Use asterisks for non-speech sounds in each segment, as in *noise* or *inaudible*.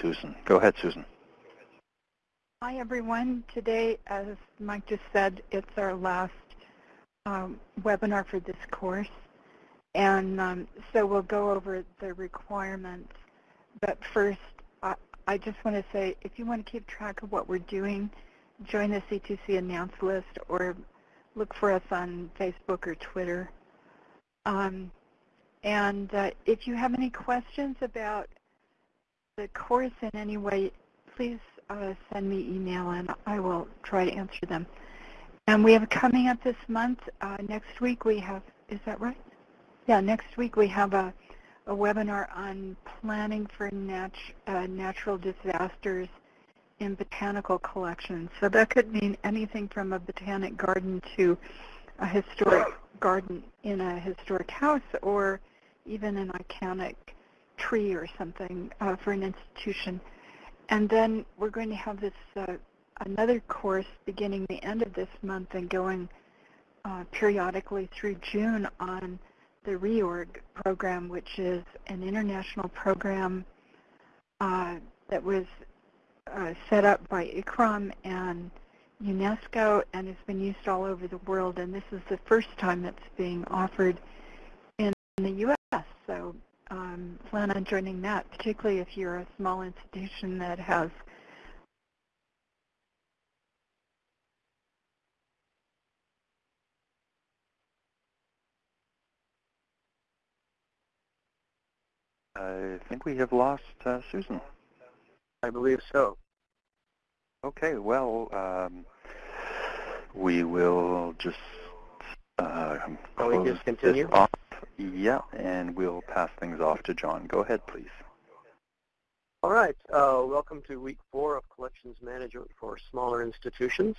Susan. Go ahead, Susan. Hi, everyone. Today, as Mike just said, it's our last um, webinar for this course. And um, so we'll go over the requirements. But first, I, I just want to say, if you want to keep track of what we're doing, join the C2C announce list or look for us on Facebook or Twitter. Um, and uh, if you have any questions about the course in any way, please uh, send me email and I will try to answer them. And we have coming up this month, uh, next week we have, is that right? Yeah, next week we have a, a webinar on planning for nat uh, natural disasters in botanical collections. So that could mean anything from a botanic garden to a historic garden in a historic house or even an iconic tree or something uh, for an institution. And then we're going to have this uh, another course beginning the end of this month and going uh, periodically through June on the REORG program, which is an international program uh, that was uh, set up by ICCROM and UNESCO and has been used all over the world. And this is the first time it's being offered in the U.S. So um, plan on joining that, particularly if you're a small institution that has I think we have lost uh, Susan. I believe so. Okay, well, um, we will just uh, close just continue? Yeah, and we'll pass things off to John. Go ahead, please. All right. Uh, welcome to week four of collections management for smaller institutions.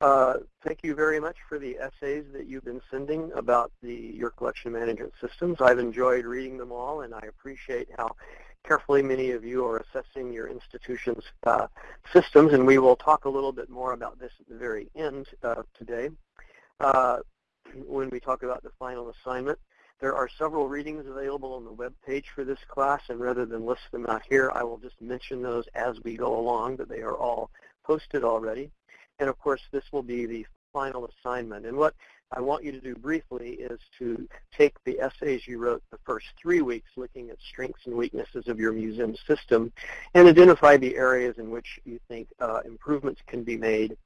Uh, thank you very much for the essays that you've been sending about the, your collection management systems. I've enjoyed reading them all, and I appreciate how carefully many of you are assessing your institution's uh, systems, and we will talk a little bit more about this at the very end uh, today. When we talk about the final assignment. There are several readings available on the web page for this class, and rather than list them out here, I will just mention those as we go along, but they are all posted already. And of course, this will be the final assignment. And what I want you to do briefly is to take the essays you wrote the first three weeks looking at strengths and weaknesses of your museum system and identify the areas in which you think uh, improvements can be made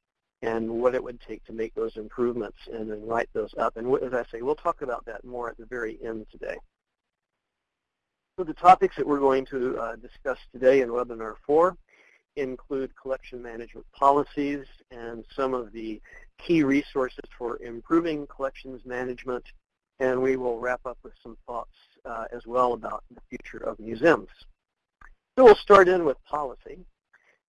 and what it would take to make those improvements and then write those up. And as I say, we'll talk about that more at the very end today. So the topics that we're going to uh, discuss today in webinar four include collection management policies and some of the key resources for improving collections management. And we will wrap up with some thoughts uh, as well about the future of museums. So we'll start in with policy.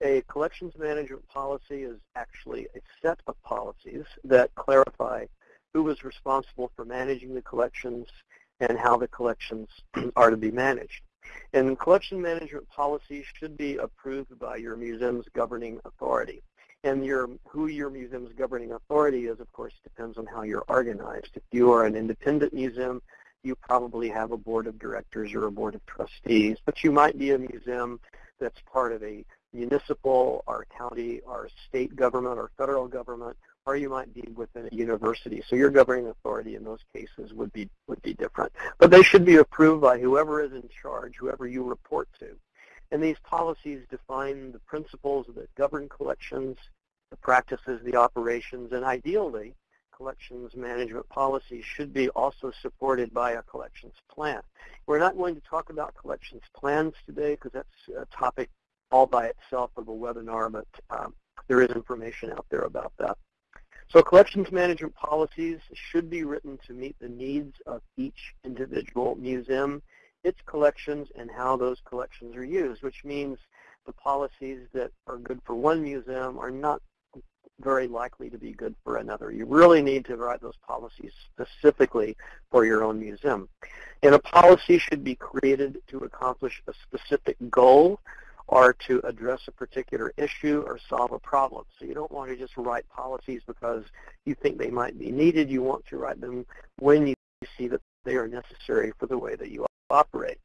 A collections management policy is actually a set of policies that clarify who is responsible for managing the collections and how the collections *clears throat* are to be managed. And collection management policies should be approved by your museum's governing authority. And your, who your museum's governing authority is, of course, depends on how you're organized. If you are an independent museum, you probably have a board of directors or a board of trustees, but you might be a museum that's part of a municipal, our county, our state government, or federal government, or you might be within a university. So your governing authority in those cases would be would be different. But they should be approved by whoever is in charge, whoever you report to. And these policies define the principles that govern collections, the practices, the operations, and ideally, collections management policies should be also supported by a collections plan. We're not going to talk about collections plans today because that's a topic all by itself of a webinar, but um, there is information out there about that. So collections management policies should be written to meet the needs of each individual museum, its collections, and how those collections are used, which means the policies that are good for one museum are not very likely to be good for another. You really need to write those policies specifically for your own museum. And a policy should be created to accomplish a specific goal or to address a particular issue or solve a problem. So you don't want to just write policies because you think they might be needed. You want to write them when you see that they are necessary for the way that you operate.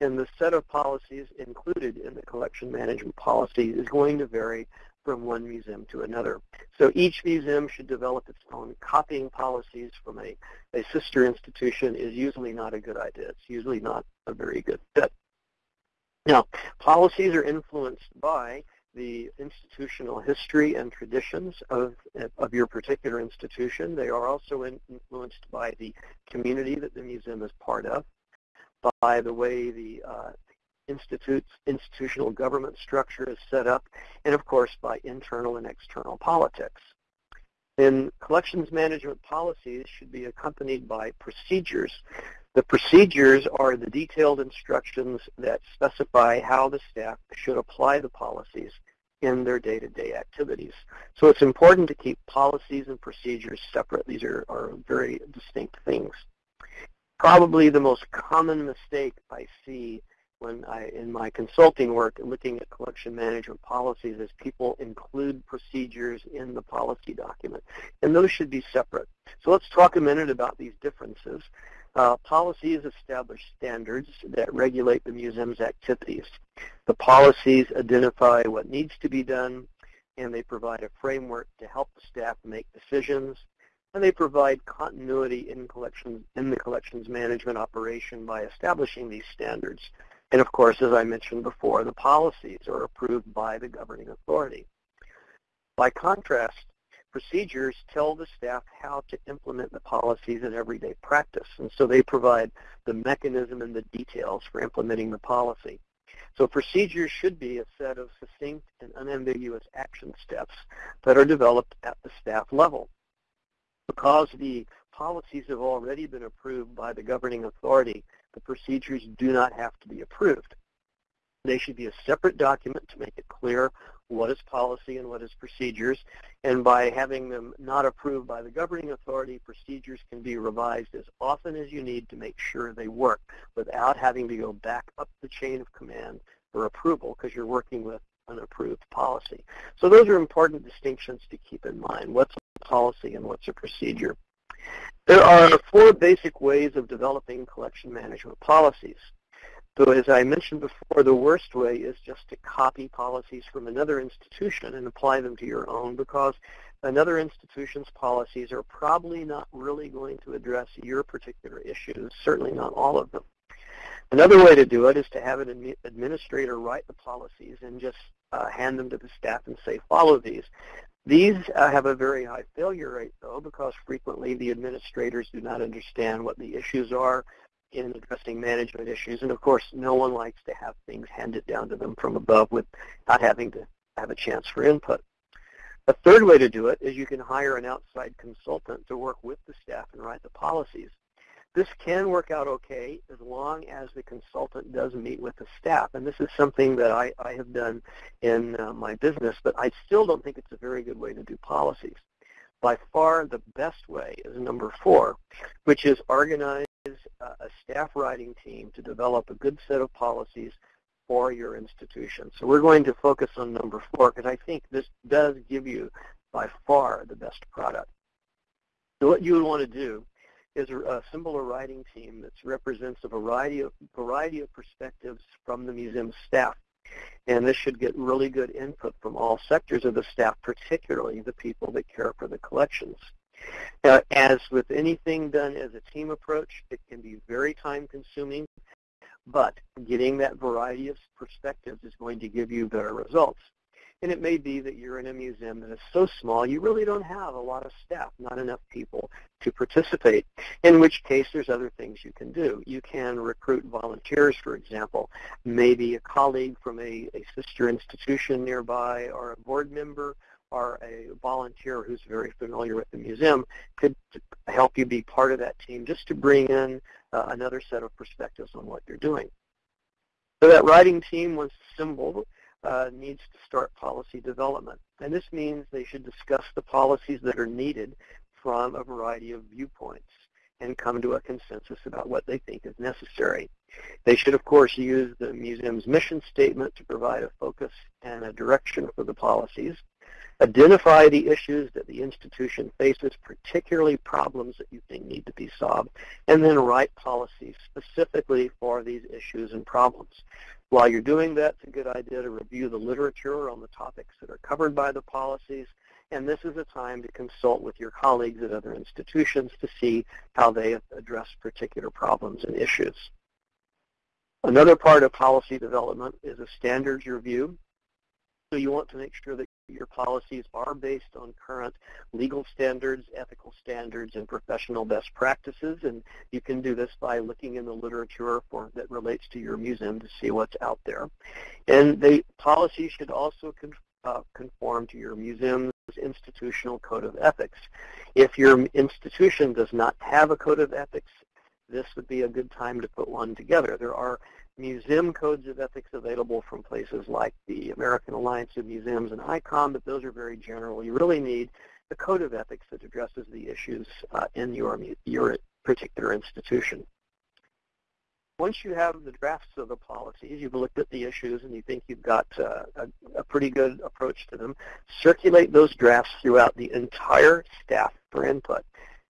And the set of policies included in the collection management policy is going to vary from one museum to another. So each museum should develop its own copying policies from a, a sister institution is usually not a good idea. It's usually not a very good fit. Now, policies are influenced by the institutional history and traditions of, of your particular institution. They are also influenced by the community that the museum is part of, by the way the uh, institute's institutional government structure is set up, and of course by internal and external politics. And collections management policies should be accompanied by procedures. The procedures are the detailed instructions that specify how the staff should apply the policies in their day-to-day activities. So it's important to keep policies and procedures separate. These are, are very distinct things. Probably the most common mistake I see when I, in my consulting work, looking at collection management policies is people include procedures in the policy document, and those should be separate. So let's talk a minute about these differences. Uh, policies establish standards that regulate the museum's activities. The policies identify what needs to be done, and they provide a framework to help the staff make decisions, and they provide continuity in collections in the collections management operation by establishing these standards. And of course, as I mentioned before, the policies are approved by the governing authority. By contrast, procedures tell the staff how to implement the policies in everyday practice. And so they provide the mechanism and the details for implementing the policy. So procedures should be a set of succinct and unambiguous action steps that are developed at the staff level. Because the policies have already been approved by the governing authority, the procedures do not have to be approved. They should be a separate document to make it clear what is policy and what is procedures. And by having them not approved by the governing authority, procedures can be revised as often as you need to make sure they work without having to go back up the chain of command for approval because you're working with an approved policy. So those are important distinctions to keep in mind. What's a policy and what's a procedure? There are four basic ways of developing collection management policies. So as I mentioned before, the worst way is just to copy policies from another institution and apply them to your own because another institution's policies are probably not really going to address your particular issues, certainly not all of them. Another way to do it is to have an administrator write the policies and just uh, hand them to the staff and say, follow these. These uh, have a very high failure rate, though, because frequently the administrators do not understand what the issues are in addressing management issues. And, of course, no one likes to have things handed down to them from above without having to have a chance for input. A third way to do it is you can hire an outside consultant to work with the staff and write the policies. This can work out okay as long as the consultant does meet with the staff. And this is something that I, I have done in uh, my business, but I still don't think it's a very good way to do policies. By far the best way is number four, which is organize uh, a staff writing team to develop a good set of policies for your institution. So we're going to focus on number four because I think this does give you by far the best product. So what you would want to do is assemble a writing team that represents a variety of, variety of perspectives from the museum staff. And this should get really good input from all sectors of the staff, particularly the people that care for the collections. Uh, as with anything done as a team approach, it can be very time consuming, but getting that variety of perspectives is going to give you better results. And it may be that you're in a museum that is so small you really don't have a lot of staff, not enough people to participate, in which case there's other things you can do. You can recruit volunteers, for example. Maybe a colleague from a, a sister institution nearby or a board member or a volunteer who's very familiar with the museum could help you be part of that team just to bring in uh, another set of perspectives on what you're doing. So that writing team, once assembled, uh, needs to start policy development. And this means they should discuss the policies that are needed from a variety of viewpoints and come to a consensus about what they think is necessary. They should, of course, use the museum's mission statement to provide a focus and a direction for the policies. Identify the issues that the institution faces, particularly problems that you think need to be solved, and then write policies specifically for these issues and problems. While you're doing that, it's a good idea to review the literature on the topics that are covered by the policies, and this is a time to consult with your colleagues at other institutions to see how they address particular problems and issues. Another part of policy development is a standards review. So you want to make sure that your policies are based on current legal standards, ethical standards, and professional best practices. And you can do this by looking in the literature for, that relates to your museum to see what's out there. And the policy should also con, uh, conform to your museum's institutional code of ethics. If your institution does not have a code of ethics, this would be a good time to put one together. There are museum codes of ethics available from places like the American Alliance of Museums and ICOM, but those are very general. You really need the code of ethics that addresses the issues uh, in your, your particular institution. Once you have the drafts of the policies, you've looked at the issues and you think you've got uh, a, a pretty good approach to them, circulate those drafts throughout the entire staff for input.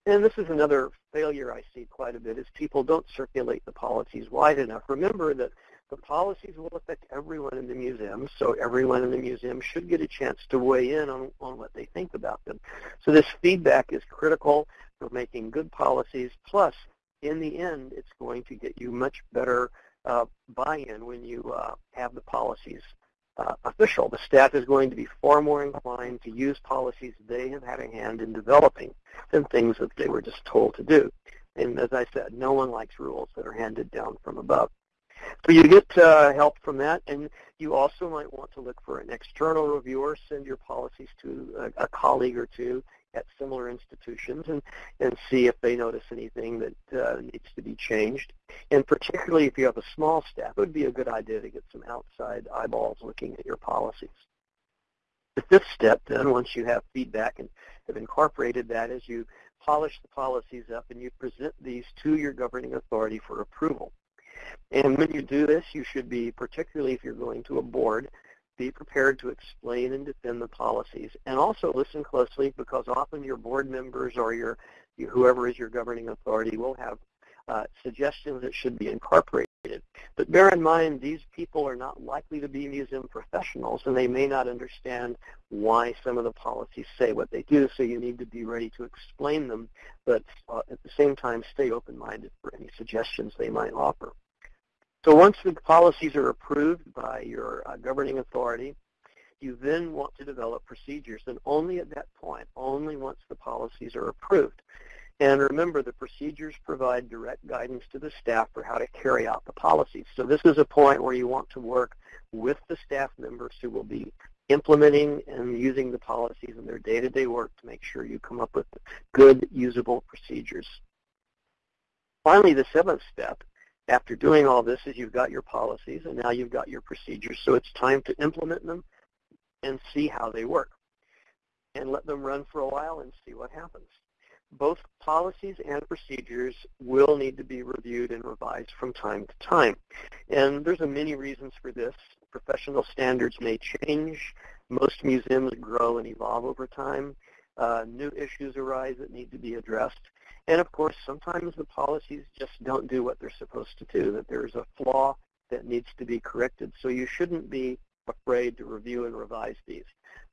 And this is another failure I see quite a bit is people don't circulate the policies wide enough. Remember that the policies will affect everyone in the museum, so everyone in the museum should get a chance to weigh in on, on what they think about them. So this feedback is critical for making good policies, plus in the end, it's going to get you much better uh, buy-in when you uh, have the policies uh, official. The staff is going to be far more inclined to use policies they have had a hand in developing than things that they were just told to do. And as I said, no one likes rules that are handed down from above. So you get uh, help from that, and you also might want to look for an external reviewer, send your policies to a, a colleague or two at similar institutions and, and see if they notice anything that uh, needs to be changed. And particularly if you have a small staff, it would be a good idea to get some outside eyeballs looking at your policies. The fifth step then, once you have feedback and have incorporated that, is you polish the policies up and you present these to your governing authority for approval. And when you do this, you should be, particularly if you're going to a board, be prepared to explain and defend the policies. And also listen closely because often your board members or your whoever is your governing authority will have uh, suggestions that should be incorporated. But bear in mind, these people are not likely to be museum professionals, and they may not understand why some of the policies say what they do, so you need to be ready to explain them, but uh, at the same time stay open-minded for any suggestions they might offer. So once the policies are approved by your uh, governing authority, you then want to develop procedures, and only at that point, only once the policies are approved. And remember, the procedures provide direct guidance to the staff for how to carry out the policies. So this is a point where you want to work with the staff members who will be implementing and using the policies in their day-to-day -day work to make sure you come up with good, usable procedures. Finally, the seventh step after doing all this is you've got your policies and now you've got your procedures. So it's time to implement them and see how they work and let them run for a while and see what happens. Both policies and procedures will need to be reviewed and revised from time to time. And there's a many reasons for this. Professional standards may change. Most museums grow and evolve over time. Uh, new issues arise that need to be addressed. And of course, sometimes the policies just don't do what they're supposed to do, that there's a flaw that needs to be corrected. So you shouldn't be afraid to review and revise these.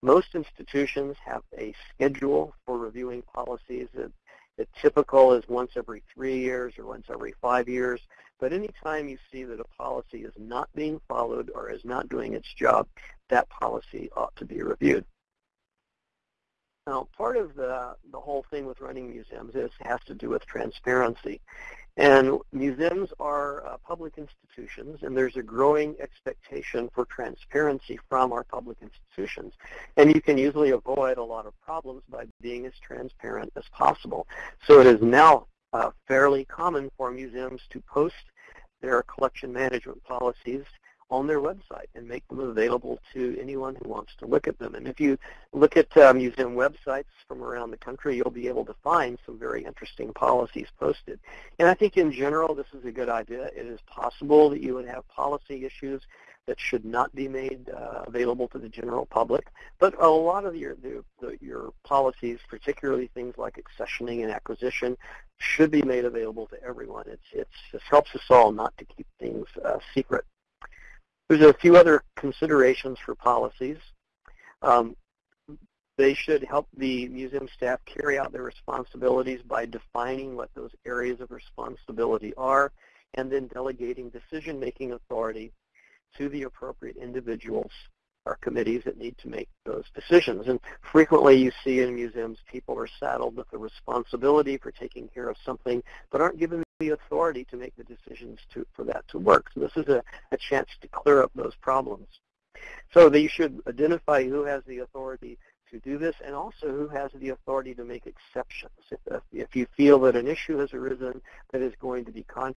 Most institutions have a schedule for reviewing policies. That, the typical is once every three years or once every five years. But anytime you see that a policy is not being followed or is not doing its job, that policy ought to be reviewed. Now, part of the, the whole thing with running museums is has to do with transparency. And museums are uh, public institutions, and there's a growing expectation for transparency from our public institutions. And you can usually avoid a lot of problems by being as transparent as possible. So it is now uh, fairly common for museums to post their collection management policies on their website and make them available to anyone who wants to look at them. And if you look at uh, museum websites from around the country, you'll be able to find some very interesting policies posted. And I think in general, this is a good idea. It is possible that you would have policy issues that should not be made uh, available to the general public. But a lot of your the, the, your policies, particularly things like accessioning and acquisition, should be made available to everyone. It's it's it helps us all not to keep things uh, secret. There's a few other considerations for policies. Um, they should help the museum staff carry out their responsibilities by defining what those areas of responsibility are and then delegating decision-making authority to the appropriate individuals or committees that need to make those decisions. And frequently you see in museums people are saddled with the responsibility for taking care of something but aren't given the authority to make the decisions to, for that to work. So this is a, a chance to clear up those problems. So they should identify who has the authority to do this and also who has the authority to make exceptions. If, if you feel that an issue has arisen that is going to be contrary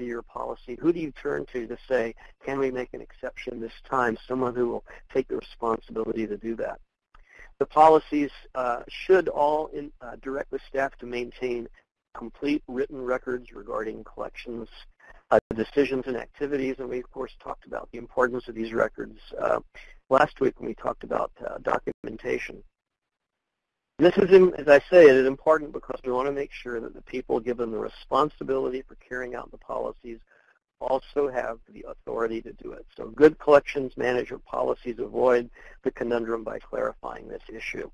to your policy, who do you turn to to say, can we make an exception this time? Someone who will take the responsibility to do that. The policies uh, should all in, uh, direct the staff to maintain complete written records regarding collections, uh, decisions, and activities. And we, of course, talked about the importance of these records uh, last week when we talked about uh, documentation. This is, as I say, it is important because we want to make sure that the people given the responsibility for carrying out the policies also have the authority to do it. So good collections management policies avoid the conundrum by clarifying this issue.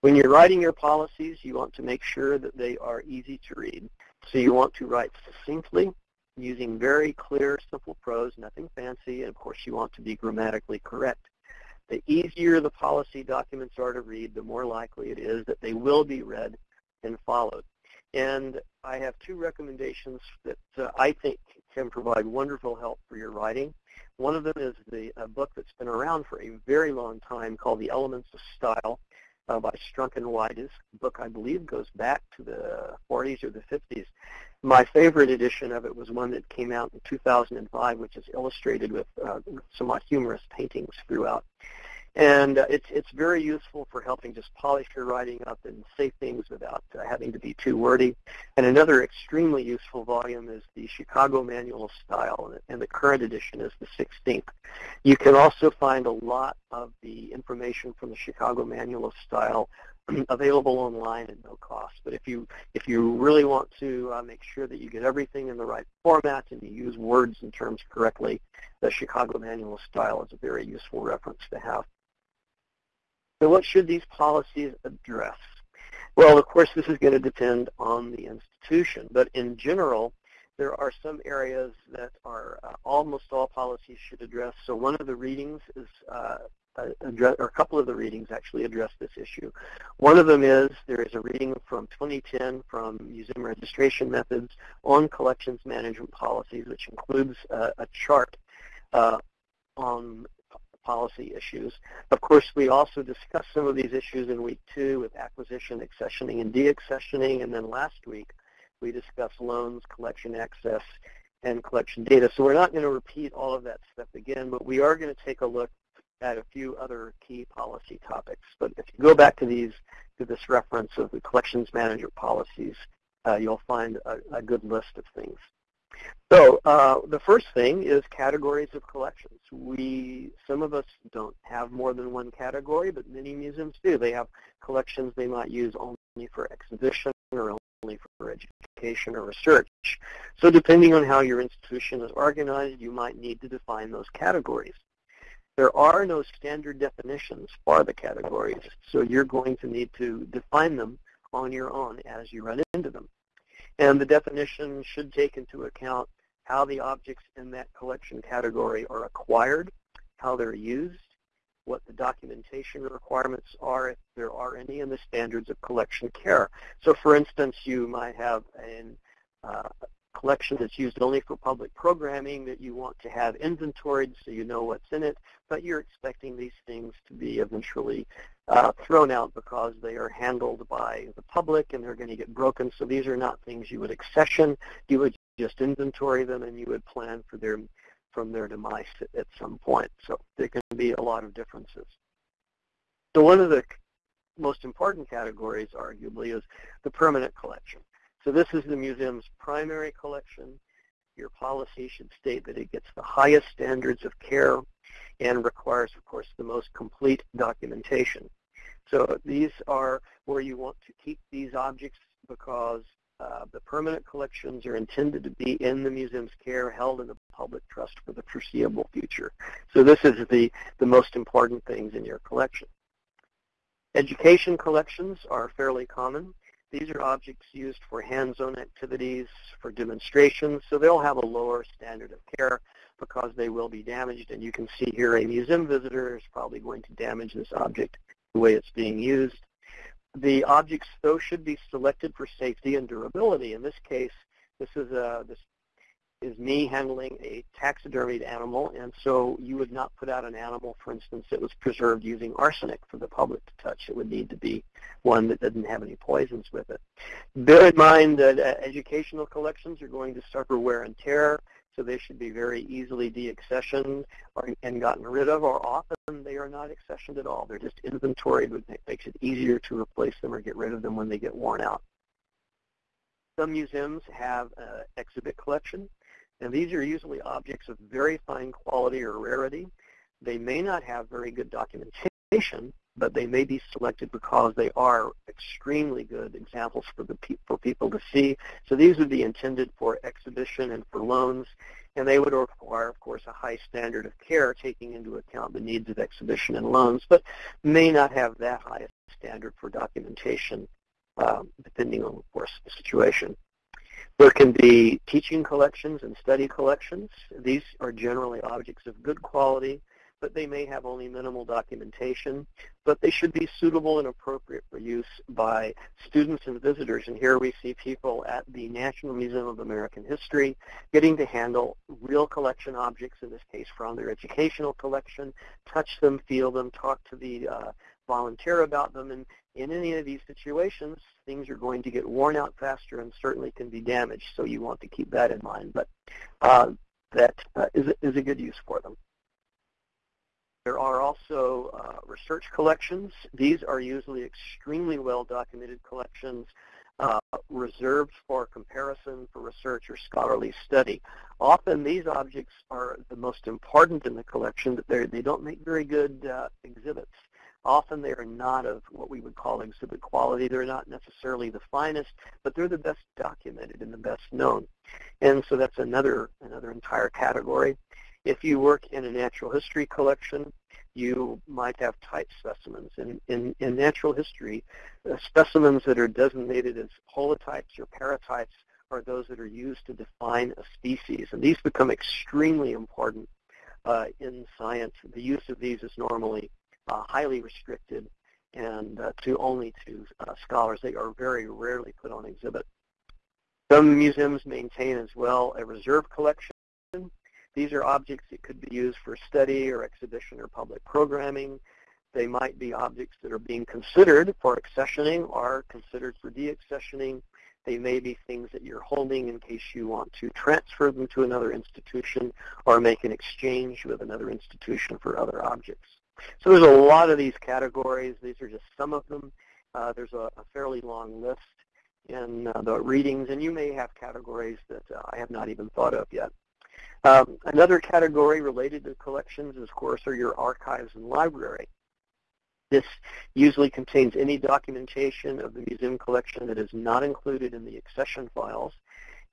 When you're writing your policies, you want to make sure that they are easy to read. So you want to write succinctly, using very clear, simple prose, nothing fancy, and of course you want to be grammatically correct. The easier the policy documents are to read, the more likely it is that they will be read and followed. And I have two recommendations that uh, I think can provide wonderful help for your writing. One of them is the book that's been around for a very long time called The Elements of Style uh, by Strunk and White. This book, I believe, goes back to the 40s or the 50s. My favorite edition of it was one that came out in 2005, which is illustrated with uh, somewhat humorous paintings throughout. And uh, it's, it's very useful for helping just polish your writing up and say things without uh, having to be too wordy. And another extremely useful volume is the Chicago Manual of Style, and the current edition is the 16th. You can also find a lot of the information from the Chicago Manual of Style *clears throat* available online at no cost. But if you if you really want to uh, make sure that you get everything in the right format and you use words and terms correctly, the Chicago Manual of Style is a very useful reference to have. So what should these policies address? Well, of course, this is going to depend on the institution, but in general, there are some areas that are uh, almost all policies should address. So one of the readings is uh, address, or a couple of the readings actually address this issue. One of them is there is a reading from 2010 from Museum Registration Methods on collections management policies, which includes uh, a chart uh, on policy issues. Of course, we also discussed some of these issues in week two with acquisition, accessioning, and deaccessioning. And then last week, we discussed loans, collection access, and collection data. So we're not going to repeat all of that stuff again, but we are going to take a look at a few other key policy topics. But if you go back to these, to this reference of the collections manager policies, uh, you'll find a, a good list of things. So uh, the first thing is categories of collections. We, some of us don't have more than one category, but many museums do. They have collections they might use only for exhibition or only for education or research. So depending on how your institution is organized, you might need to define those categories. There are no standard definitions for the categories, so you're going to need to define them on your own as you run into them. And the definition should take into account how the objects in that collection category are acquired, how they're used, what the documentation requirements are, if there are any, and the standards of collection care. So for instance, you might have an uh, collection that's used only for public programming that you want to have inventoried so you know what's in it, but you're expecting these things to be eventually uh, thrown out because they are handled by the public and they're going to get broken. So these are not things you would accession. You would just inventory them and you would plan for their from their demise at some point. So there can be a lot of differences. So one of the most important categories, arguably, is the permanent collection. So this is the museum's primary collection. your policy should state that it gets the highest standards of care and requires, of course, the most complete documentation. So these are where you want to keep these objects because uh, the permanent collections are intended to be in the museum's care, held in the public trust for the foreseeable future. So this is the, the most important things in your collection. Education collections are fairly common. These are objects used for hands-on activities, for demonstrations, so they'll have a lower standard of care because they will be damaged. And you can see here a museum visitor is probably going to damage this object the way it's being used. The objects, though, should be selected for safety and durability. In this case, this is a, this is me handling a taxidermied animal, and so you would not put out an animal, for instance, that was preserved using arsenic for the public to touch. It would need to be one that didn't have any poisons with it. Bear in mind that uh, educational collections are going to suffer wear and tear, so they should be very easily deaccessioned or, and gotten rid of, or often they are not accessioned at all. They're just inventoried, which makes it easier to replace them or get rid of them when they get worn out. Some museums have an exhibit collection. And these are usually objects of very fine quality or rarity. They may not have very good documentation, but they may be selected because they are extremely good examples for the pe for people to see. So these would be intended for exhibition and for loans, and they would require, of course, a high standard of care, taking into account the needs of exhibition and loans, but may not have that high standard for documentation, um, depending on, of course, the situation. There can be teaching collections and study collections. These are generally objects of good quality, but they may have only minimal documentation, but they should be suitable and appropriate for use by students and visitors. And here we see people at the National Museum of American History getting to handle real collection objects, in this case from their educational collection, touch them, feel them, talk to the uh, volunteer about them, and in any of these situations, things are going to get worn out faster and certainly can be damaged, so you want to keep that in mind. But uh, that uh, is, is a good use for them. There are also uh, research collections. These are usually extremely well-documented collections uh, reserved for comparison for research or scholarly study. Often these objects are the most important in the collection, but they don't make very good uh, exhibits. Often they are not of what we would call exhibit quality. They're not necessarily the finest, but they're the best documented and the best known. And so that's another, another entire category. If you work in a natural history collection, you might have type specimens. In, in, in natural history, uh, specimens that are designated as holotypes or paratypes are those that are used to define a species. And these become extremely important uh, in science. The use of these is normally highly restricted and uh, to only to uh, scholars. They are very rarely put on exhibit. Some museums maintain as well a reserve collection. These are objects that could be used for study or exhibition or public programming. They might be objects that are being considered for accessioning or considered for deaccessioning. They may be things that you're holding in case you want to transfer them to another institution or make an exchange with another institution for other objects. So there's a lot of these categories. These are just some of them. Uh, there's a, a, fairly long list in uh, the readings, and you may have categories that uh, I have not even thought of yet. Um, another category related to collections, of course, are your archives and library. This usually contains any documentation of the museum collection that is not included in the accession files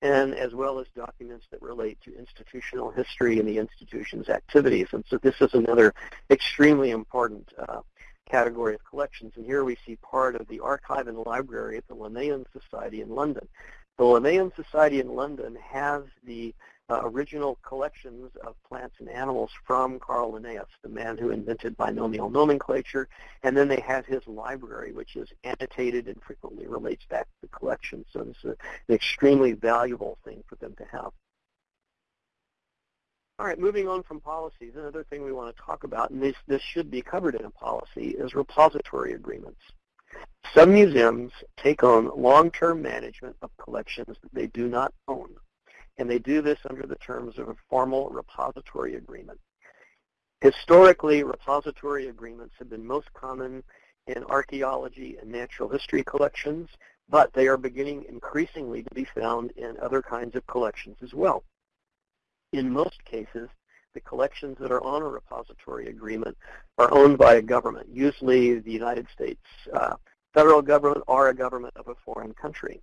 and as well as documents that relate to institutional history and the institution's activities. And so this is another extremely important uh, category of collections. And here we see part of the archive and library at the Linnean Society in London. The Linnean Society in London has the Uh, original collections of plants and animals from Carl Linnaeus, the man who invented binomial nomenclature, and then they have his library, which is annotated and frequently relates back to the collection. So it's an extremely valuable thing for them to have. All right, moving on from policies, another thing we want to talk about, and this, this should be covered in a policy, is repository agreements. Some museums take on long-term management of collections that they do not own and they do this under the terms of a formal repository agreement. Historically, repository agreements have been most common in archaeology and natural history collections, but they are beginning increasingly to be found in other kinds of collections as well. In most cases, the collections that are on a repository agreement are owned by a government, usually the United States uh, federal government or a government of a foreign country.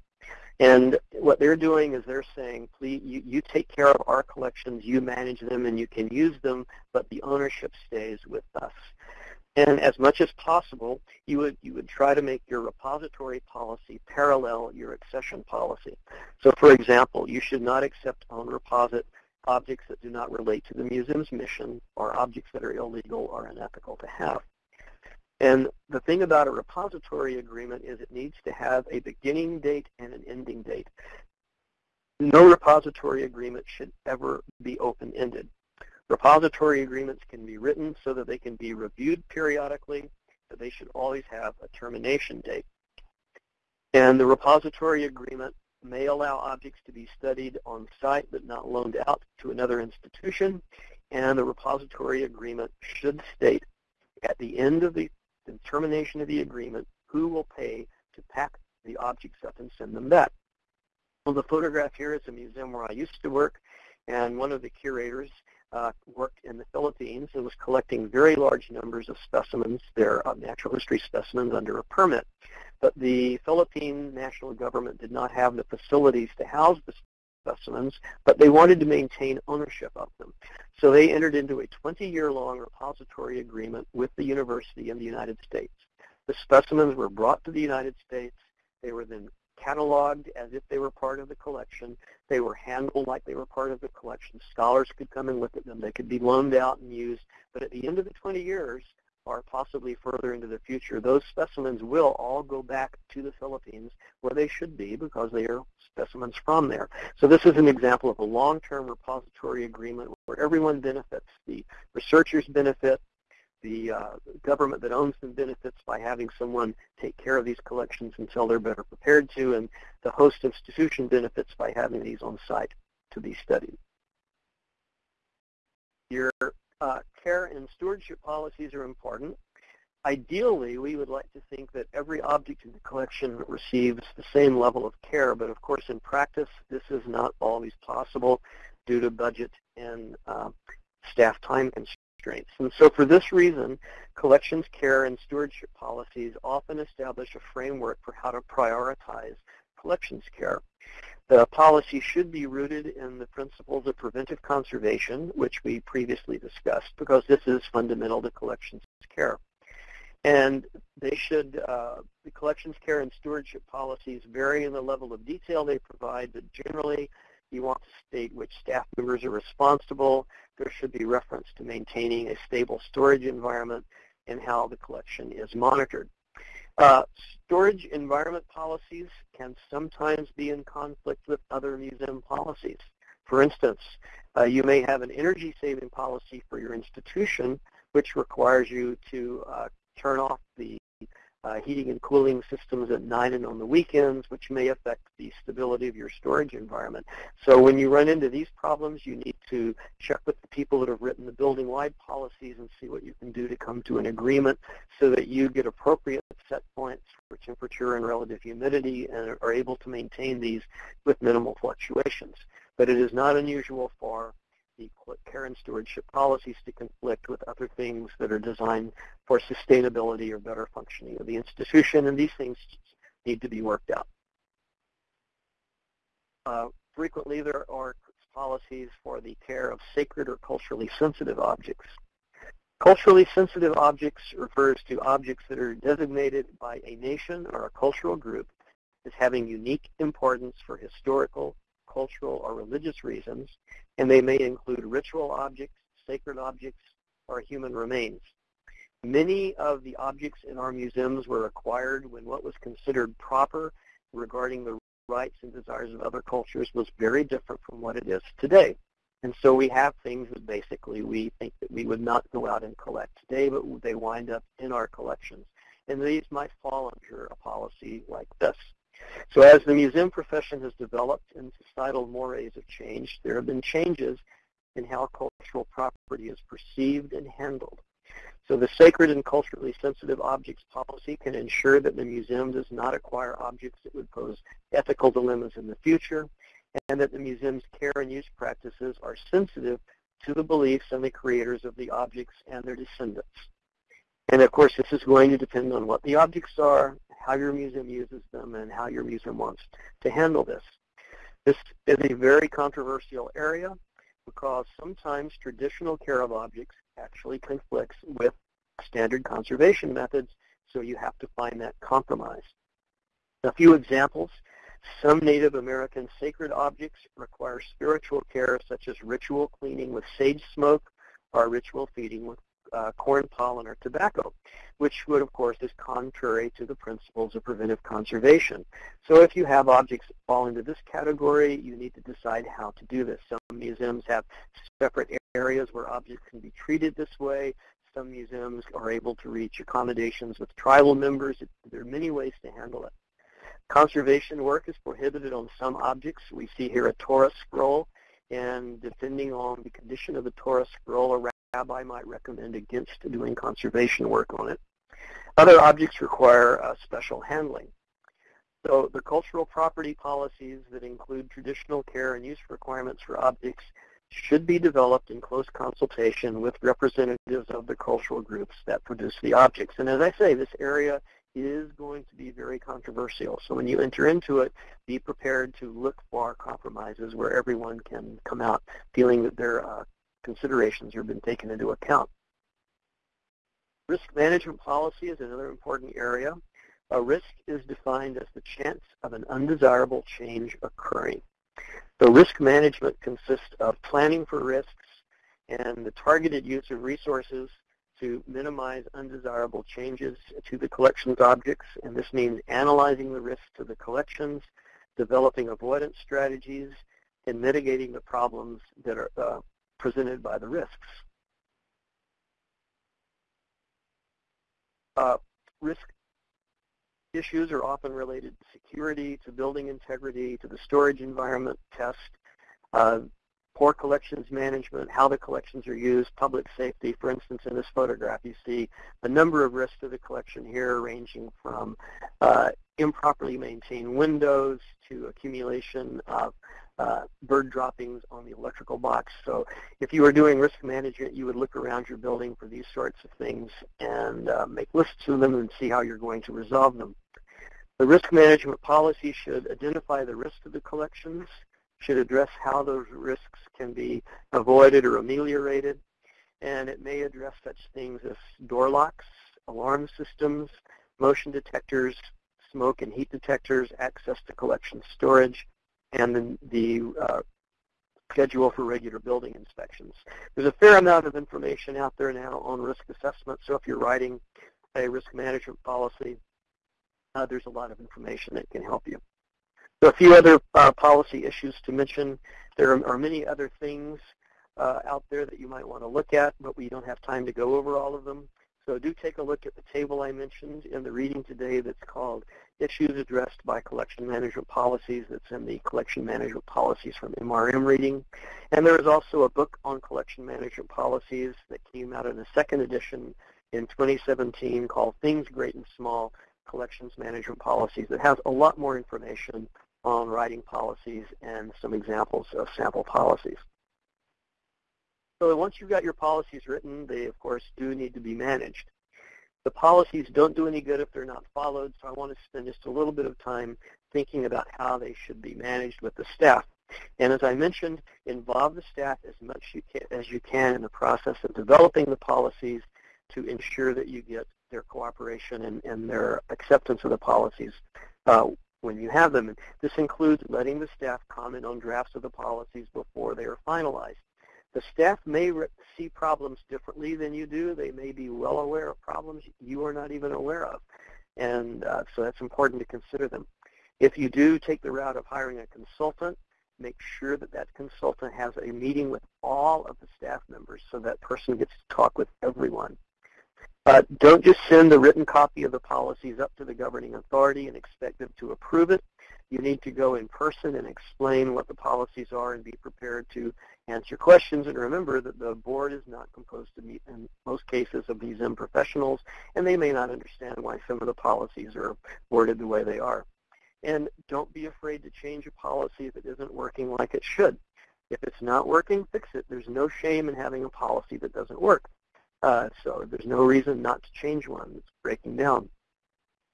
And what they're doing is they're saying, please, you, you take care of our collections, you manage them, and you can use them, but the ownership stays with us. And as much as possible, you would, you would try to make your repository policy parallel your accession policy. So for example, you should not accept on reposit objects that do not relate to the museum's mission or objects that are illegal or unethical to have. And the thing about a repository agreement is it needs to have a beginning date and an ending date. No repository agreement should ever be open-ended. Repository agreements can be written so that they can be reviewed periodically, but they should always have a termination date. And the repository agreement may allow objects to be studied on site but not loaned out to another institution. And the repository agreement should state at the end of the the termination of the agreement, who will pay to pack the objects up and send them back. Well, the photograph here is a museum where I used to work, and one of the curators uh, worked in the Philippines and was collecting very large numbers of specimens, their uh, natural history specimens, under a permit. But the Philippine national government did not have the facilities to house the specimens, but they wanted to maintain ownership of them. So they entered into a 20-year-long repository agreement with the university in the United States. The specimens were brought to the United States. They were then cataloged as if they were part of the collection. They were handled like they were part of the collection. Scholars could come and look at them. They could be loaned out and used. But at the end of the 20 years, or possibly further into the future, those specimens will all go back to the Philippines where they should be because they are specimens from there. So this is an example of a long-term repository agreement where everyone benefits. The researchers benefit, the uh, government that owns them benefits by having someone take care of these collections until they're better prepared to, and the host institution benefits by having these on site to be studied. Your uh, care and stewardship policies are important. Ideally, we would like to think that every object in the collection receives the same level of care, but of course in practice this is not always possible due to budget and uh, staff time constraints. And so for this reason, collections care and stewardship policies often establish a framework for how to prioritize collections care. The policy should be rooted in the principles of preventive conservation, which we previously discussed, because this is fundamental to collections care. And they should, uh, the collections care and stewardship policies vary in the level of detail they provide, but generally you want to state which staff members are responsible. There should be reference to maintaining a stable storage environment and how the collection is monitored. Uh, storage environment policies can sometimes be in conflict with other museum policies. For instance, uh, you may have an energy saving policy for your institution which requires you to uh, turn off the Uh, heating and cooling systems at night and on the weekends, which may affect the stability of your storage environment. So when you run into these problems, you need to check with the people that have written the building-wide policies and see what you can do to come to an agreement so that you get appropriate set points for temperature and relative humidity and are able to maintain these with minimal fluctuations. But it is not unusual for the care and stewardship policies to conflict with other things that are designed for sustainability or better functioning of the institution, and these things need to be worked out. Uh, frequently, there are policies for the care of sacred or culturally sensitive objects. Culturally sensitive objects refers to objects that are designated by a nation or a cultural group as having unique importance for historical, cultural, or religious reasons, and they may include ritual objects, sacred objects, or human remains. Many of the objects in our museums were acquired when what was considered proper regarding the rights and desires of other cultures was very different from what it is today. And so we have things that basically we think that we would not go out and collect today, but they wind up in our collections. And these might fall under a policy like this. So as the museum profession has developed and societal mores have changed, there have been changes in how cultural property is perceived and handled. So the sacred and culturally sensitive objects policy can ensure that the museum does not acquire objects that would pose ethical dilemmas in the future, and that the museum's care and use practices are sensitive to the beliefs and the creators of the objects and their descendants. And of course, this is going to depend on what the objects are, how your museum uses them, and how your museum wants to handle this. This is a very controversial area because sometimes traditional care of objects actually conflicts with standard conservation methods, so you have to find that compromise. A few examples. Some Native American sacred objects require spiritual care, such as ritual cleaning with sage smoke or ritual feeding with uh, corn pollen or tobacco, which would, of course, is contrary to the principles of preventive conservation. So if you have objects that fall into this category, you need to decide how to do this. Some museums have separate areas where objects can be treated this way. Some museums are able to reach accommodations with tribal members. There are many ways to handle it. Conservation work is prohibited on some objects. We see here a Torah scroll, and depending on the condition of the Torah scroll, rabbi might recommend against doing conservation work on it. Other objects require uh, special handling. So the cultural property policies that include traditional care and use requirements for objects should be developed in close consultation with representatives of the cultural groups that produce the objects. And as I say, this area is going to be very controversial. So when you enter into it, be prepared to look for compromises where everyone can come out feeling that their uh, considerations have been taken into account. Risk management policy is another important area. A risk is defined as the chance of an undesirable change occurring. So risk management consists of planning for risks and the targeted use of resources to minimize undesirable changes to the collection's objects, and this means analyzing the risks to the collections, developing avoidance strategies, and mitigating the problems that are uh, presented by the risks. Uh, risk issues are often related to security, to building integrity, to the storage environment test, uh, poor collections management, how the collections are used, public safety. For instance, in this photograph, you see a number of risks to the collection here, ranging from uh, improperly maintained windows to accumulation of uh, bird droppings on the electrical box. So if you were doing risk management, you would look around your building for these sorts of things and uh, make lists of them and see how you're going to resolve them. The risk management policy should identify the risk of the collections, should address how those risks can be avoided or ameliorated, and it may address such things as door locks, alarm systems, motion detectors, smoke and heat detectors, access to collection storage, and the, the uh, schedule for regular building inspections. There's a fair amount of information out there now on risk assessment, so if you're writing a risk management policy, uh, there's a lot of information that can help you. So a few other uh, policy issues to mention. There are, are many other things uh, out there that you might want to look at, but we don't have time to go over all of them. So do take a look at the table I mentioned in the reading today that's called Issues Addressed by Collection Management Policies that's in the Collection Management Policies from MRM reading. And there is also a book on collection management policies that came out in a second edition in 2017 called Things Great and Small, Collections Management Policies that has a lot more information on writing policies and some examples of sample policies. So once you've got your policies written, they of course do need to be managed. The policies don't do any good if they're not followed, so I want to spend just a little bit of time thinking about how they should be managed with the staff. And as I mentioned, involve the staff as much you can, as you can in the process of developing the policies to ensure that you get their cooperation and, and their acceptance of the policies uh, when you have them. And this includes letting the staff comment on drafts of the policies before they are finalized. The staff may see problems differently than you do. They may be well aware of problems you are not even aware of. And uh, so that's important to consider them. If you do take the route of hiring a consultant, make sure that that consultant has a meeting with all of the staff members so that person gets to talk with everyone. Don't just send the written copy of the policies up to the governing authority and expect them to approve it. You need to go in person and explain what the policies are and be prepared to answer questions. And remember that the board is not composed in most cases, of museum professionals, and they may not understand why some of the policies are worded the way they are. And don't be afraid to change a policy if it isn't working like it should. If it's not working, fix it. There's no shame in having a policy that doesn't work. Uh, so there's no reason not to change one that's breaking down.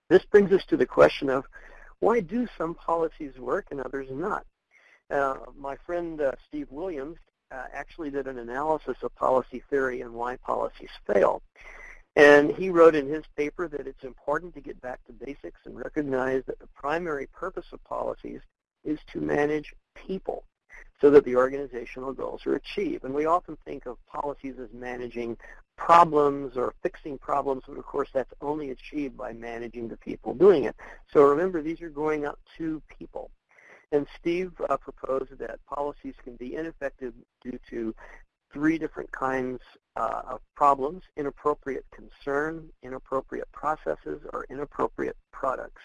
This brings us to the question of why do some policies work and others not? Uh, my friend uh, Steve Williams uh, actually did an analysis of policy theory and why policies fail. And he wrote in his paper that it's important to get back to basics and recognize that the primary purpose of policies is to manage people so that the organizational goals are achieved. And we often think of policies as managing problems or fixing problems, but of course that's only achieved by managing the people doing it. So remember, these are going up to people. And Steve uh, proposed that policies can be ineffective due to three different kinds uh, of problems, inappropriate concern, inappropriate processes, or inappropriate products.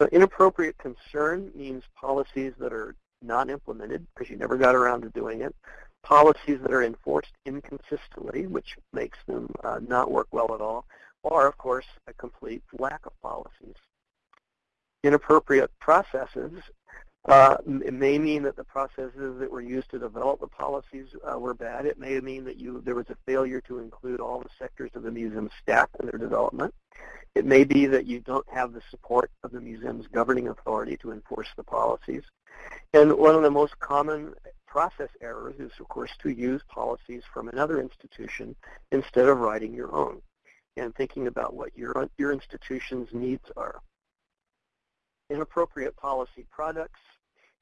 So inappropriate concern means policies that are not implemented because you never got around to doing it, policies that are enforced inconsistently, which makes them uh, not work well at all, or, of course, a complete lack of policies inappropriate processes. Uh, it may mean that the processes that were used to develop the policies uh, were bad. It may mean that you there was a failure to include all the sectors of the museum staff in their development. It may be that you don't have the support of the museum's governing authority to enforce the policies. And one of the most common process errors is, of course, to use policies from another institution instead of writing your own and thinking about what your, your institution's needs are. Inappropriate policy products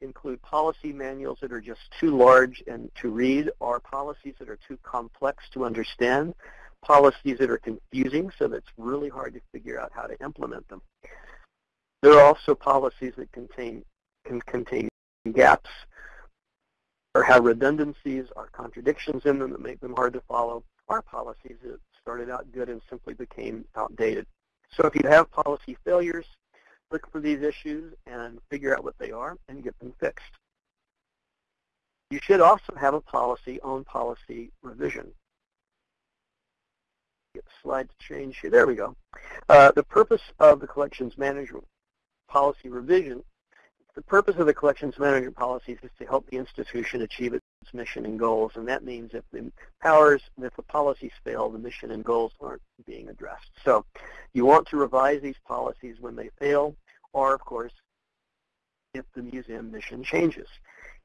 include policy manuals that are just too large and to read or policies that are too complex to understand, policies that are confusing so that it's really hard to figure out how to implement them. There are also policies that contain can contain gaps or have redundancies or contradictions in them that make them hard to follow, or policies that started out good and simply became outdated. So if you have policy failures, look for these issues and figure out what they are and get them fixed. You should also have a policy on policy revision. Get the slide to change here. There we go. Uh, the purpose of the collections management policy revision, the purpose of the collections management policies is to help the institution achieve its mission and goals, and that means if the powers, if the policies fail, the mission and goals aren't being addressed. So you want to revise these policies when they fail, or of course, if the museum mission changes.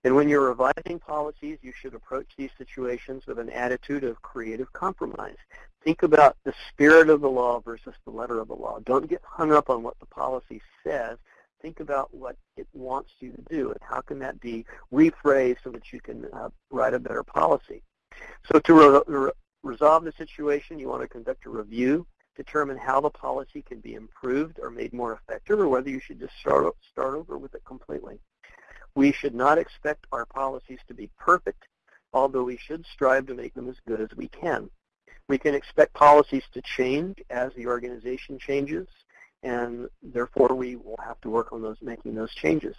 And when you're revising policies, you should approach these situations with an attitude of creative compromise. Think about the spirit of the law versus the letter of the law. Don't get hung up on what the policy says. Think about what it wants you to do and how can that be rephrased so that you can uh, write a better policy. So to re re resolve the situation, you want to conduct a review, determine how the policy can be improved or made more effective, or whether you should just start, start over with it completely. We should not expect our policies to be perfect, although we should strive to make them as good as we can. We can expect policies to change as the organization changes, and therefore we will have to work on those making those changes.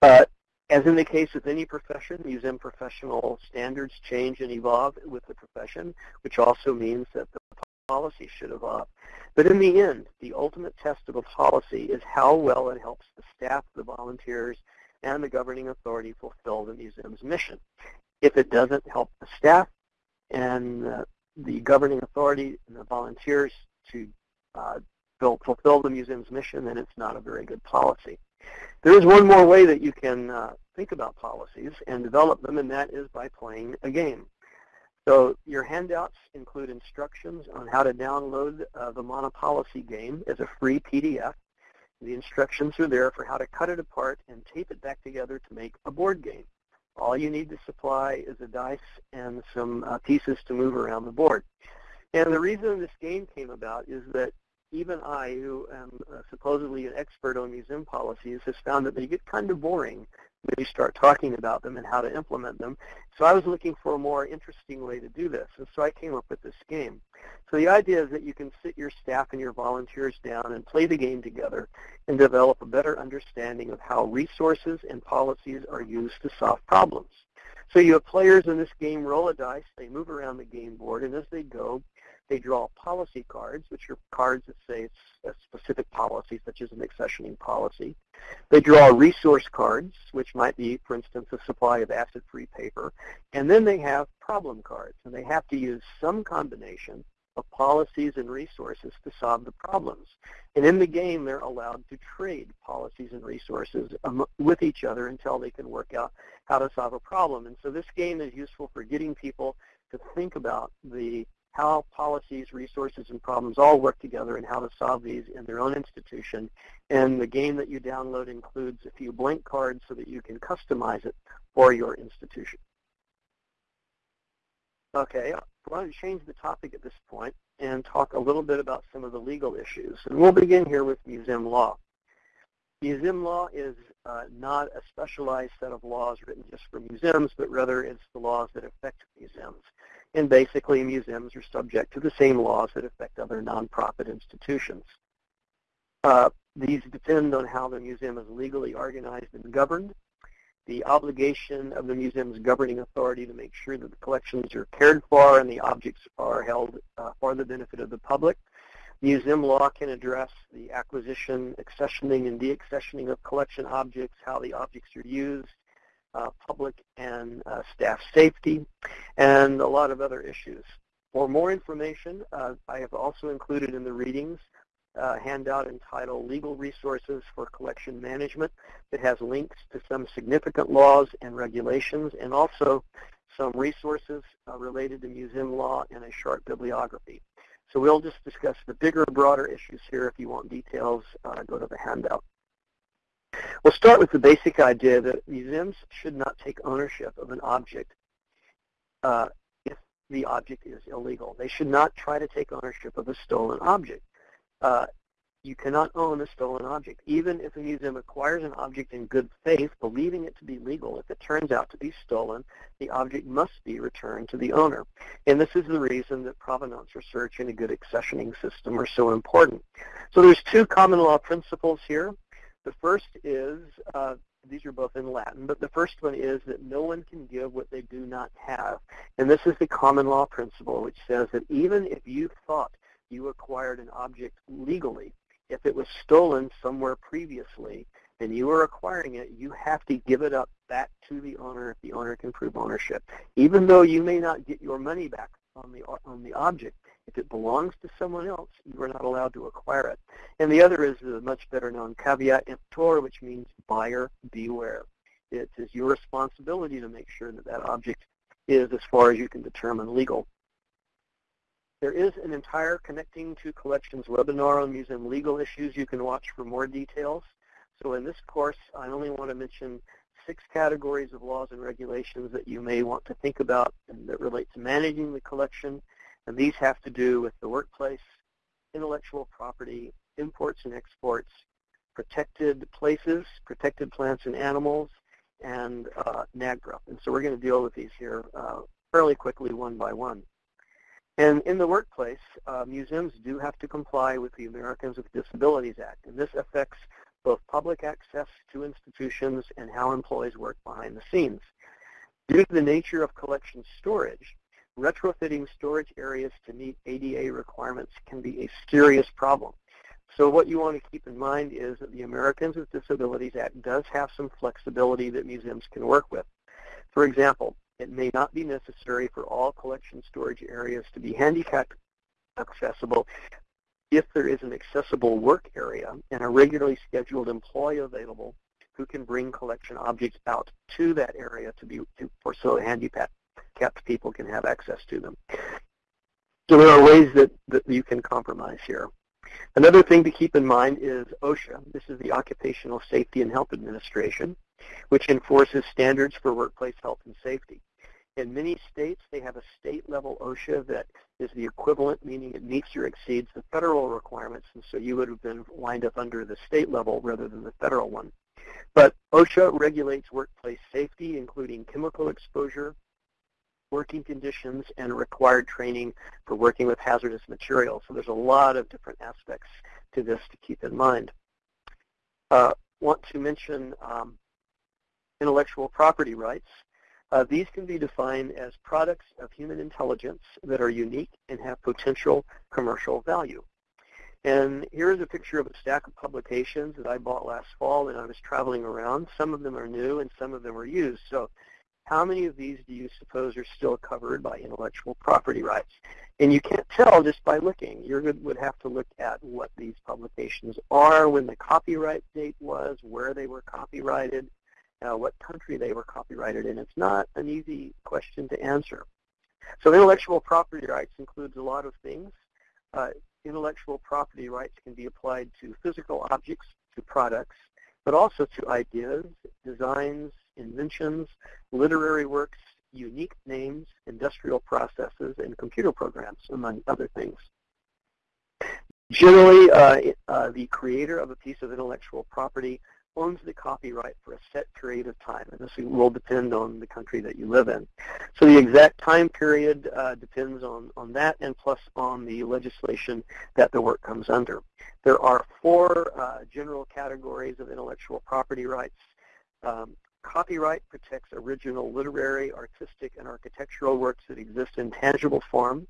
Uh, as in the case of any profession, museum professional standards change and evolve with the profession, which also means that the policy should evolve. But in the end, the ultimate test of a policy is how well it helps the staff, the volunteers, and the governing authority fulfill the museum's mission. If it doesn't help the staff and uh, the governing authority and the volunteers to uh, fulfill the museum's mission, then it's not a very good policy. There is one more way that you can uh, think about policies and develop them, and that is by playing a game. So your handouts include instructions on how to download uh, the Monopolicy game as a free PDF. The instructions are there for how to cut it apart and tape it back together to make a board game. All you need to supply is a dice and some uh, pieces to move around the board. And the reason this game came about is that even I, who am uh, supposedly an expert on museum policies, has found that they get kind of boring when you start talking about them and how to implement them. So I was looking for a more interesting way to do this, and so I came up with this game. So the idea is that you can sit your staff and your volunteers down and play the game together and develop a better understanding of how resources and policies are used to solve problems. So you have players in this game roll a dice, they move around the game board, and as they go, they draw policy cards, which are cards that say a uh, specific policy, such as an accessioning policy. They draw resource cards, which might be, for instance, a supply of acid-free paper. And then they have problem cards, and they have to use some combination of policies and resources to solve the problems. And in the game, they're allowed to trade policies and resources with each other until they can work out how to solve a problem. And so this game is useful for getting people to think about the how policies, resources, and problems all work together and how to solve these in their own institution. And the game that you download includes a few blank cards so that you can customize it for your institution. Okay, I want to change the topic at this point and talk a little bit about some of the legal issues. And we'll begin here with museum law. Museum law is uh, not a specialized set of laws written just for museums, but rather it's the laws that affect museums. And basically, museums are subject to the same laws that affect other nonprofit institutions. Uh, these depend on how the museum is legally organized and governed, the obligation of the museum's governing authority to make sure that the collections are cared for and the objects are held uh, for the benefit of the public. Museum law can address the acquisition, accessioning, and deaccessioning of collection objects, how the objects are used, public and uh, staff safety, and a lot of other issues. For more information, uh, I have also included in the readings a handout entitled Legal Resources for Collection Management that has links to some significant laws and regulations and also some resources uh, related to museum law and a short bibliography. So we'll just discuss the bigger, broader issues here. If you want details, uh, go to the handout. We'll start with the basic idea that museums should not take ownership of an object uh, if the object is illegal. They should not try to take ownership of a stolen object. Uh, you cannot own a stolen object. Even if a museum acquires an object in good faith, believing it to be legal, if it turns out to be stolen, the object must be returned to the owner. And this is the reason that provenance research and a good accessioning system are so important. So there's two common law principles here. The first is, uh, these are both in Latin, but the first one is that no one can give what they do not have. And this is the common law principle, which says that even if you thought you acquired an object legally, if it was stolen somewhere previously and you are acquiring it, you have to give it up back to the owner if the owner can prove ownership. Even though you may not get your money back on the, on the object, if it belongs to someone else, you are not allowed to acquire it. And the other is the much better known caveat emptor, which means buyer beware. It is your responsibility to make sure that that object is, as far as you can determine, legal. There is an entire Connecting to Collections webinar on museum legal issues you can watch for more details. So in this course, I only want to mention six categories of laws and regulations that you may want to think about and that relate to managing the collection. And these have to do with the workplace, intellectual property, imports and exports, protected places, protected plants and animals, and uh, NAGPRA. And so we're going to deal with these here uh, fairly quickly one by one. And in the workplace, uh, museums do have to comply with the Americans with Disabilities Act, and this affects both public access to institutions and how employees work behind the scenes. Due to the nature of collection storage, retrofitting storage areas to meet ADA requirements can be a serious problem. So what you want to keep in mind is that the Americans with Disabilities Act does have some flexibility that museums can work with. For example, it may not be necessary for all collection storage areas to be handicap accessible if there is an accessible work area and a regularly scheduled employee available who can bring collection objects out to that area to be to, for so handicapped people can have access to them. So there are ways that, that you can compromise here. Another thing to keep in mind is OSHA. This is the Occupational Safety and Health Administration which enforces standards for workplace health and safety. In many states, they have a state-level OSHA that is the equivalent, meaning it meets or exceeds the federal requirements, and so you would have been lined up under the state level rather than the federal one. But OSHA regulates workplace safety, including chemical exposure, working conditions, and required training for working with hazardous materials. So there's a lot of different aspects to this to keep in mind. Uh, want to mention um, intellectual property rights. Uh, these can be defined as products of human intelligence that are unique and have potential commercial value. And here's a picture of a stack of publications that I bought last fall when I was traveling around. Some of them are new and some of them are used. So how many of these do you suppose are still covered by intellectual property rights? And you can't tell just by looking. You would have to look at what these publications are, when the copyright date was, where they were copyrighted, uh, what country they were copyrighted in. It's not an easy question to answer. So intellectual property rights includes a lot of things. Uh, intellectual property rights can be applied to physical objects, to products, but also to ideas, designs, inventions, literary works, unique names, industrial processes, and computer programs, among other things. Generally, uh, uh, the creator of a piece of intellectual property owns the copyright for a set period of time, and this will depend on the country that you live in. So the exact time period uh, depends on, on that and plus on the legislation that the work comes under. There are four uh, general categories of intellectual property rights. Um, copyright protects original literary, artistic, and architectural works that exist in tangible form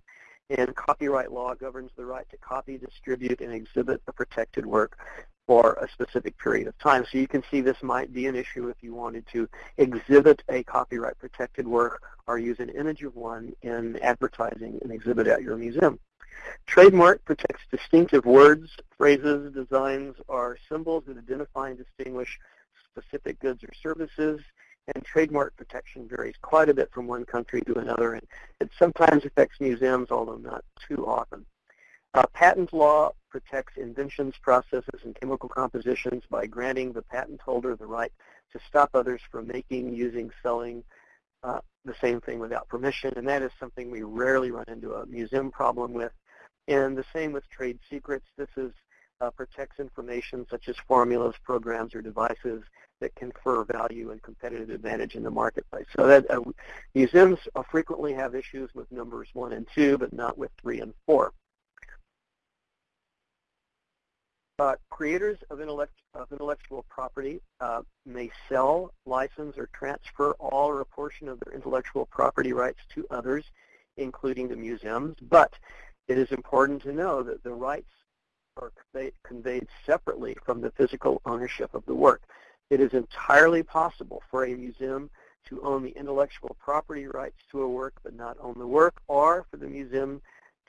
and copyright law governs the right to copy, distribute, and exhibit a protected work for a specific period of time. So you can see this might be an issue if you wanted to exhibit a copyright protected work or use an image of one in advertising and exhibit at your museum. Trademark protects distinctive words, phrases, designs, or symbols that identify and distinguish specific goods or services and trademark protection varies quite a bit from one country to another, and it sometimes affects museums, although not too often. Uh, patent law protects inventions, processes, and chemical compositions by granting the patent holder the right to stop others from making, using, selling uh, the same thing without permission, and that is something we rarely run into a museum problem with. And the same with trade secrets. This is protects information such as formulas, programs, or devices that confer value and competitive advantage in the marketplace. So that uh, museums uh, frequently have issues with numbers one and two, but not with three and four. Uh, creators of, intellect, of, intellectual property uh, may sell, license, or transfer all or a portion of their intellectual property rights to others, including the museums. But it is important to know that the rights are conveyed separately from the physical ownership of the work. It is entirely possible for a museum to own the intellectual property rights to a work but not own the work, or for the museum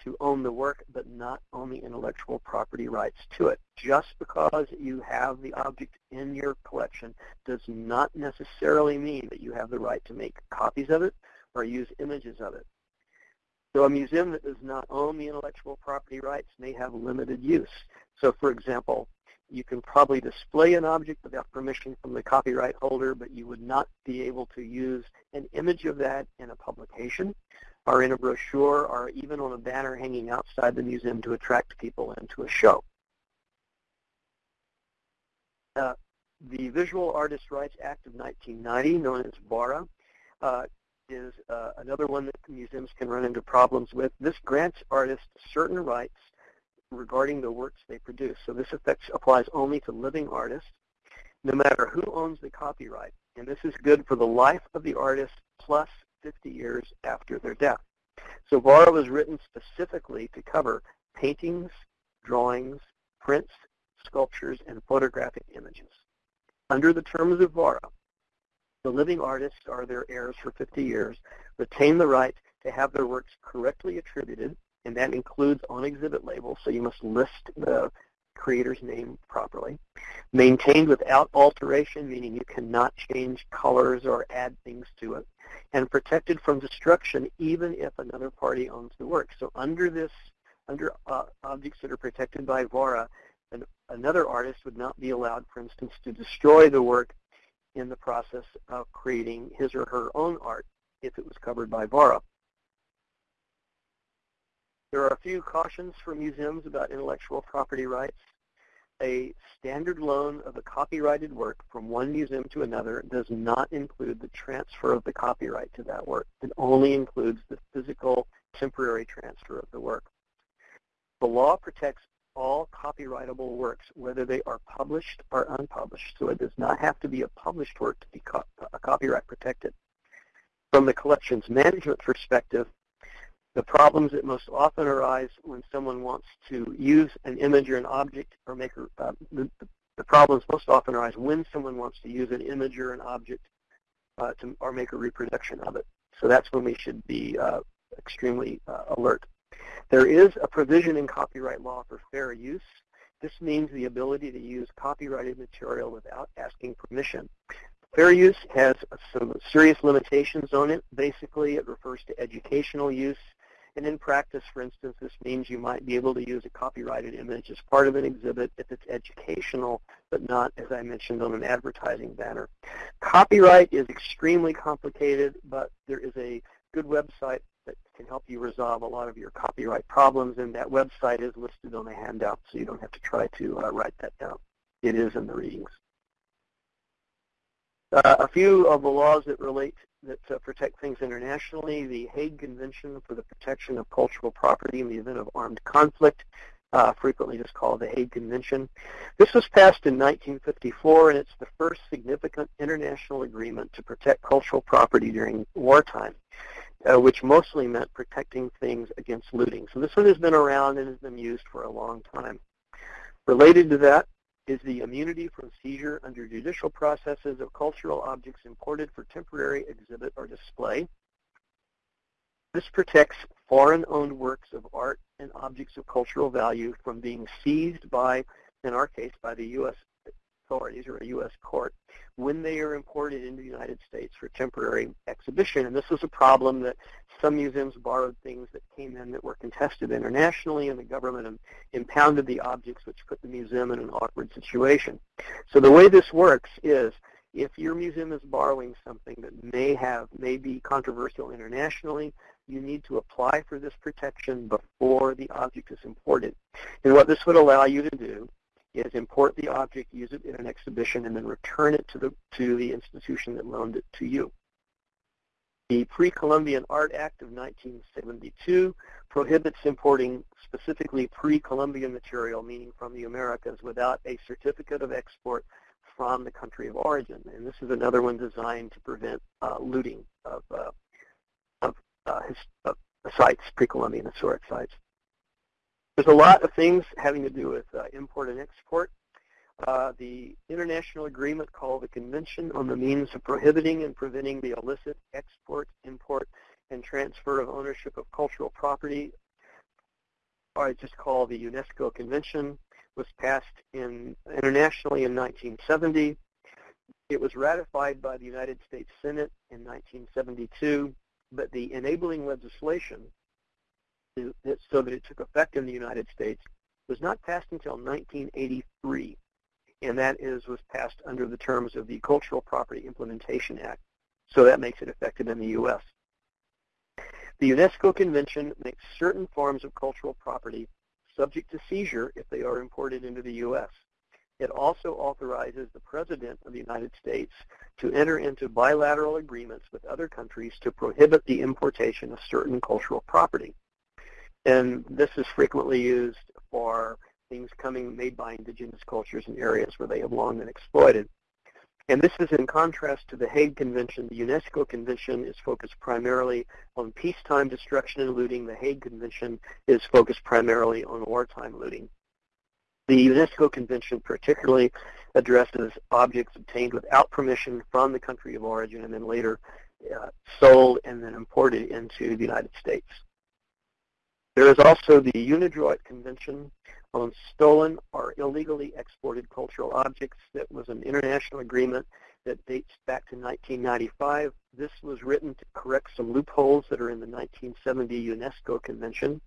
to own the work but not own the intellectual property rights to it. Just because you have the object in your collection does not necessarily mean that you have the right to make copies of it or use images of it. So a museum that does not own the intellectual property rights may have limited use. So for example, you can probably display an object without permission from the copyright holder, but you would not be able to use an image of that in a publication or in a brochure or even on a banner hanging outside the museum to attract people into a show. Uh, the Visual Artist Rights Act of 1990, known as VARA, uh, is uh, another one that museums can run into problems with. This grants artists certain rights regarding the works they produce. So this affects, applies only to living artists, no matter who owns the copyright. And this is good for the life of the artist plus 50 years after their death. So VARA was written specifically to cover paintings, drawings, prints, sculptures, and photographic images. Under the terms of VARA, the living artists or their heirs for 50 years retain the right to have their works correctly attributed, and that includes on exhibit labels, so you must list the creator's name properly. Maintained without alteration, meaning you cannot change colors or add things to it. And protected from destruction even if another party owns the work. So under this, under uh, objects that are protected by VARA, an, another artist would not be allowed, for instance, to destroy the work in the process of creating his or her own art if it was covered by VARA. There are a few cautions for museums about intellectual property rights. A standard loan of a copyrighted work from one museum to another does not include the transfer of the copyright to that work. It only includes the physical temporary transfer of the work. The law protects all copyrightable works, whether they are published or unpublished. So it does not have to be a published work to be co copyright protected. From the collections management perspective, the problems that most often arise when someone wants to use an image or an object or make uh, the, the problems most often arise when someone wants to use an image or an object uh, to, or make a reproduction of it. So that's when we should be uh, extremely uh, alert. There is a provision in copyright law for fair use. This means the ability to use copyrighted material without asking permission. Fair use has some serious limitations on it. Basically, it refers to educational use. And in practice, for instance, this means you might be able to use a copyrighted image as part of an exhibit if it's educational, but not, as I mentioned, on an advertising banner. Copyright is extremely complicated, but there is a good website that can help you resolve a lot of your copyright problems, and that website is listed on the handout, so you don't have to try to uh, write that down. It is in the readings. Uh, a few of the laws that relate that uh, protect things internationally, the Hague Convention for the Protection of Cultural Property in the Event of Armed Conflict, uh, frequently just called the Hague Convention. This was passed in 1954, and it's the first significant international agreement to protect cultural property during wartime uh, which mostly meant protecting things against looting. So this one has been around and has been used for a long time. Related to that is the immunity from seizure under judicial processes of cultural objects imported for temporary exhibit or display. This protects foreign-owned works of art and objects of cultural value from being seized by, in our case, by the U.S authorities or a U.S. court when they are imported into the United States for temporary exhibition. And this was a problem that some museums borrowed things that came in that were contested internationally, and the government impounded the objects, which put the museum in an awkward situation. So the way this works is if your museum is borrowing something that may have may be controversial internationally, you need to apply for this protection before the object is imported. And what this would allow you to do is import the object, use it in an exhibition, and then return it to the, to the institution that loaned it to you. The Pre-Columbian Art Act of 1972 prohibits importing specifically pre-Columbian material, meaning from the Americas, without a certificate of export from the country of origin. And this is another one designed to prevent uh, looting of, uh, of, uh, his, of sites, pre-Columbian historic sites. There's a lot of things having to do with uh, import and export. Uh, the international agreement called the Convention on the Means of Prohibiting and Preventing the Illicit Export, Import, and Transfer of Ownership of Cultural Property, or I just call the UNESCO Convention, was passed in, internationally in 1970. It was ratified by the United States Senate in 1972, but the enabling legislation so that it took effect in the United States was not passed until 1983, and that is was passed under the terms of the Cultural Property Implementation Act. So that makes it effective in the U.S. The UNESCO Convention makes certain forms of cultural property subject to seizure if they are imported into the U.S. It also authorizes the President of the United States to enter into bilateral agreements with other countries to prohibit the importation of certain cultural property. And this is frequently used for things coming made by indigenous cultures in areas where they have long been exploited. And this is in contrast to the Hague Convention. The UNESCO Convention is focused primarily on peacetime destruction and looting. The Hague Convention is focused primarily on wartime looting. The UNESCO Convention particularly addresses objects obtained without permission from the country of origin and then later uh, sold and then imported into the United States. There is also the UNIDROIT Convention on Stolen or Illegally Exported Cultural Objects that was an international agreement that dates back to 1995. This was written to correct some loopholes that are in the 1970 UNESCO Convention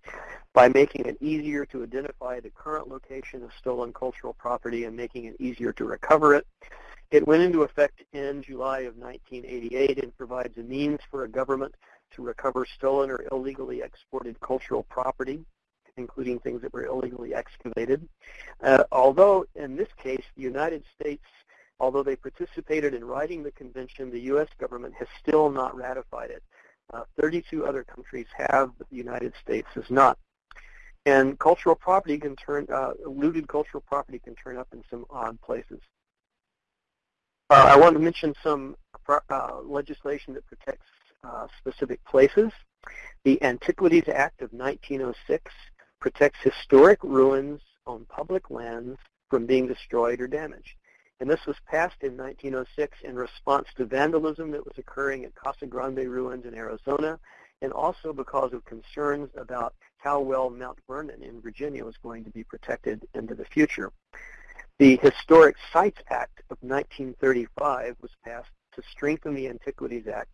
by making it easier to identify the current location of stolen cultural property and making it easier to recover it. It went into effect in July of 1988 and provides a means for a government to recover stolen or illegally exported cultural property, including things that were illegally excavated. Uh, although in this case, the United States, although they participated in writing the convention, the U.S. government has still not ratified it. Uh, 32 other countries have, but the United States has not. And cultural property can turn, uh, looted cultural property can turn up in some odd places. Uh, I want to mention some uh, legislation that protects Uh, specific places. The Antiquities Act of 1906 protects historic ruins on public lands from being destroyed or damaged. And this was passed in 1906 in response to vandalism that was occurring at Casa Grande ruins in Arizona, and also because of concerns about how well Mount Vernon in Virginia was going to be protected into the future. The Historic Sites Act of 1935 was passed to strengthen the Antiquities Act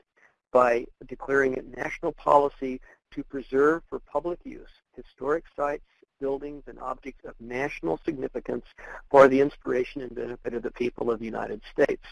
by declaring it national policy to preserve for public use historic sites buildings, and objects of national significance for the inspiration and benefit of the people of the United States.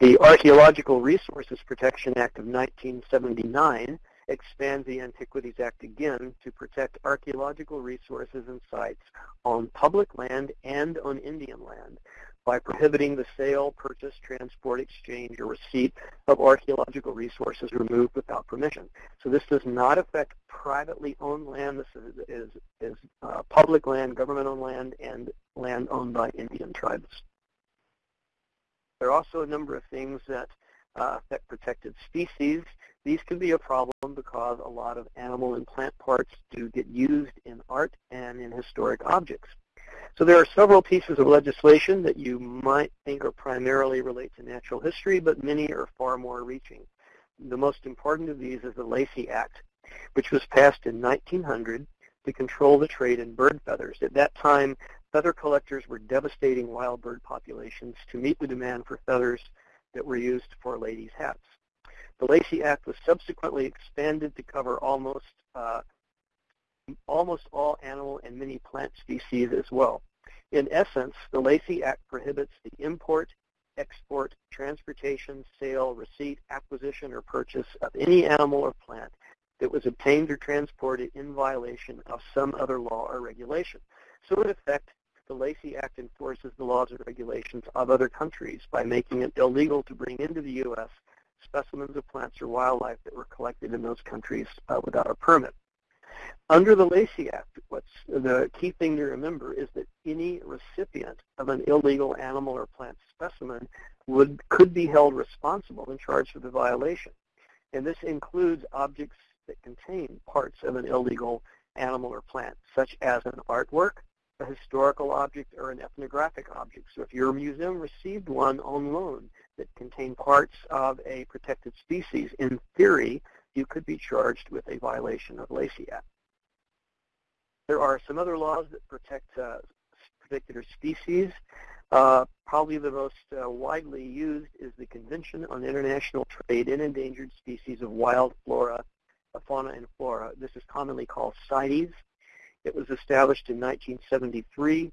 The Archaeological Resources Protection Act of 1979 expands the Antiquities Act again to protect archaeological resources and sites on public land and on Indian land by prohibiting the sale, purchase, transport, exchange, or receipt of archaeological resources removed without permission. So this does not affect privately owned land. This is, is, is uh, public land, government-owned land, and land owned by Indian tribes. There are also a number of things that uh, affect protected species. These can be a problem because a lot of animal and plant parts do get used in art and in historic objects. So there are several pieces of legislation that you might think are primarily relate to natural history, but many are far more reaching. The most important of these is the Lacey Act, which was passed in 1900 to control the trade in bird feathers. At that time, feather collectors were devastating wild bird populations to meet the demand for feathers that were used for ladies' hats. The Lacey Act was subsequently expanded to cover almost uh, almost all animal and many plant species as well. In essence, the Lacey Act prohibits the import, export, transportation, sale, receipt, acquisition, or purchase of any animal or plant that was obtained or transported in violation of some other law or regulation. So in effect, the Lacey Act enforces the laws and regulations of other countries by making it illegal to bring into the U.S. specimens of plants or wildlife that were collected in those countries uh, without a permit. Under the Lacey Act, what's the key thing to remember is that any recipient of an illegal animal or plant specimen would could be held responsible and charged for the violation. And this includes objects that contain parts of an illegal animal or plant, such as an artwork, a historical object, or an ethnographic object. So if your museum received one on loan that contained parts of a protected species, in theory, you could be charged with a violation of Lacey Act. There are some other laws that protect uh, particular species. Uh, probably the most uh, widely used is the Convention on International Trade in Endangered Species of Wild Flora, uh, Fauna and Flora. This is commonly called CITES. It was established in 1973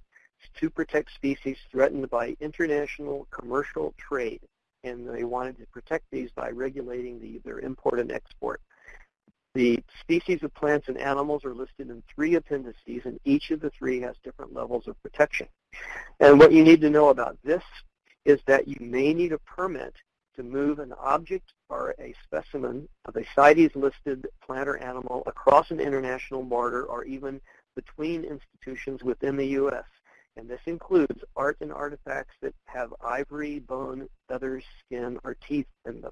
to protect species threatened by international commercial trade. And they wanted to protect these by regulating the, their import and export. The species of plants and animals are listed in three appendices, and each of the three has different levels of protection. And what you need to know about this is that you may need a permit to move an object or a specimen of a CITES-listed plant or animal across an international border or even between institutions within the U.S. And this includes art and artifacts that have ivory, bone, feathers, skin, or teeth in them.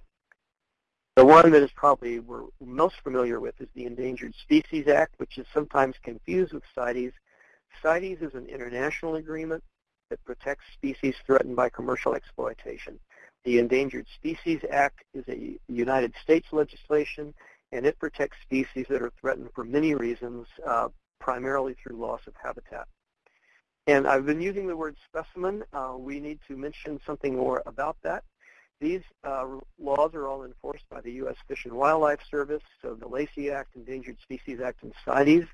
The one that is probably we're most familiar with is the Endangered Species Act, which is sometimes confused with CITES. CITES is an international agreement that protects species threatened by commercial exploitation. The Endangered Species Act is a United States legislation, and it protects species that are threatened for many reasons, uh, primarily through loss of habitat. And I've been using the word specimen. Uh, we need to mention something more about that. These uh, laws are all enforced by the U.S. Fish and Wildlife Service, so the Lacey Act, Endangered Species Act, and CITES.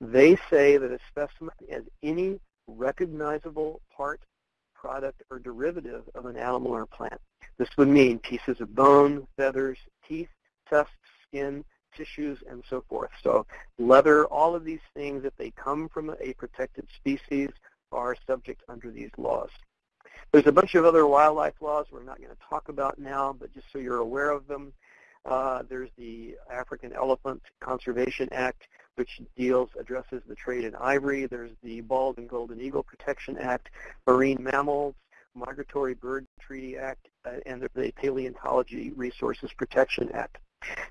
They say that a specimen is any recognizable part, product, or derivative of an animal or plant. This would mean pieces of bone, feathers, teeth, tusks, skin, tissues, and so forth. So leather, all of these things, if they come from a protected species, are subject under these laws. There's a bunch of other wildlife laws we're not going to talk about now, but just so you're aware of them. Uh, there's the African Elephant Conservation Act, which deals, addresses the trade in ivory. There's the Bald and Golden Eagle Protection Act, marine mammals, Migratory Bird Treaty Act, uh, and the Paleontology Resources Protection Act.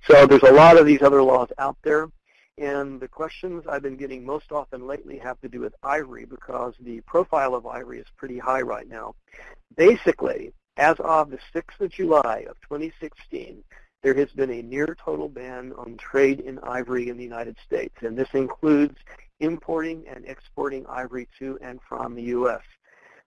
So there's a lot of these other laws out there. And the questions I've been getting most often lately have to do with ivory because the profile of ivory is pretty high right now. Basically, as of the 6th of July of 2016, there has been a near total ban on trade in ivory in the United States, and this includes importing and exporting ivory to and from the U.S.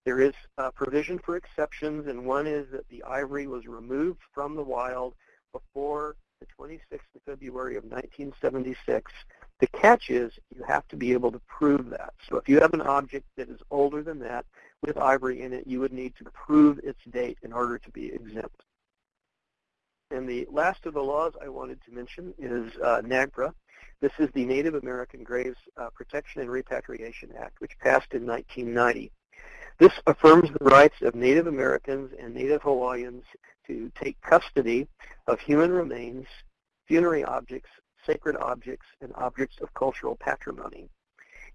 There is a provision for exceptions, and one is that the ivory was removed from the wild before the 26th of February of 1976. The catch is you have to be able to prove that. So if you have an object that is older than that with ivory in it, you would need to prove its date in order to be exempt. And the last of the laws I wanted to mention is uh, NAGPRA. This is the Native American Graves uh, Protection and Repatriation Act, which passed in 1990. This affirms the rights of Native Americans and Native Hawaiians to take custody of human remains, funerary objects, sacred objects, and objects of cultural patrimony.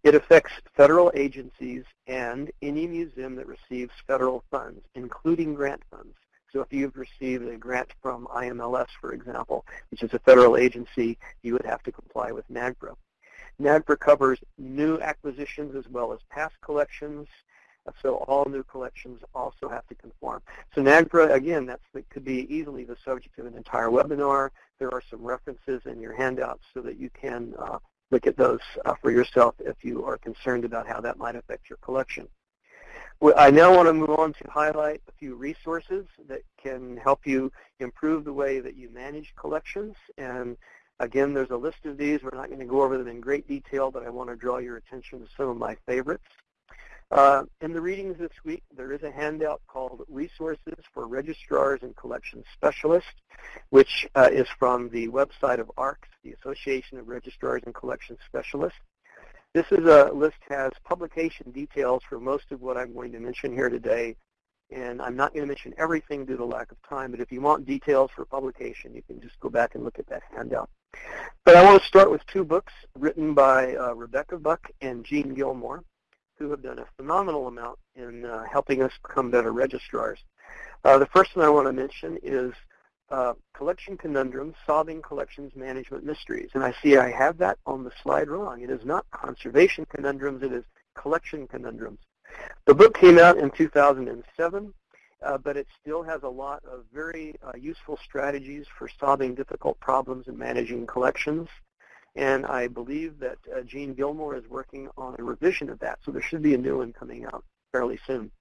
It affects federal agencies and any museum that receives federal funds, including grant funds. So if you've received a grant from IMLS, for example, which is a federal agency, you would have to comply with NAGPRA. NAGPRA covers new acquisitions as well as past collections, so all new collections also have to conform. So NAGPRA, again, that could be easily the subject of an entire webinar. There are some references in your handouts so that you can uh, look at those uh, for yourself if you are concerned about how that might affect your collection. I now want to move on to highlight a few resources that can help you improve the way that you manage collections. And again, there's a list of these. We're not going to go over them in great detail, but I want to draw your attention to some of my favorites. Uh, in the readings this week, there is a handout called Resources for Registrars and Collection Specialists, which uh, is from the website of ARCS, the Association of Registrars and Collection Specialists. This is a list has publication details for most of what I'm going to mention here today, and I'm not going to mention everything due to lack of time, but if you want details for publication, you can just go back and look at that handout. But I want to start with two books written by uh, Rebecca Buck and Jean Gilmore who have done a phenomenal amount in uh, helping us become better registrars. Uh, the first one I want to mention is uh, Collection Conundrums, Solving Collections Management Mysteries. And I see I have that on the slide wrong. It is not Conservation Conundrums, it is Collection Conundrums. The book came out in 2007, uh, but it still has a lot of very uh, useful strategies for solving difficult problems and managing collections and I believe that uh, Jean Gilmore is working on a revision of that, so there should be a new one coming out fairly soon.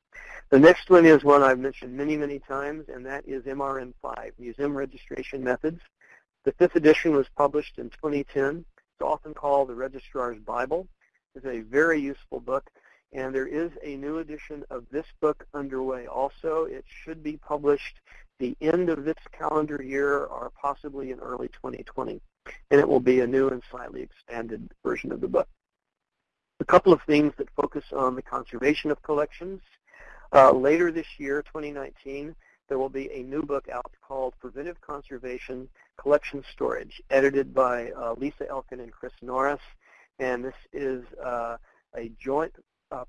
The next one is one I've mentioned many, many times, and that is MRM5, Museum Registration Methods. The fifth edition was published in 2010. It's often called the Registrar's Bible. It's a very useful book, and there is a new edition of this book underway also. It should be published the end of this calendar year or possibly in early 2020 and it will be a new and slightly expanded version of the book. A couple of things that focus on the conservation of collections. Uh, later this year, 2019, there will be a new book out called Preventive Conservation Collection Storage, edited by uh, Lisa Elkin and Chris Norris. And this is uh, a joint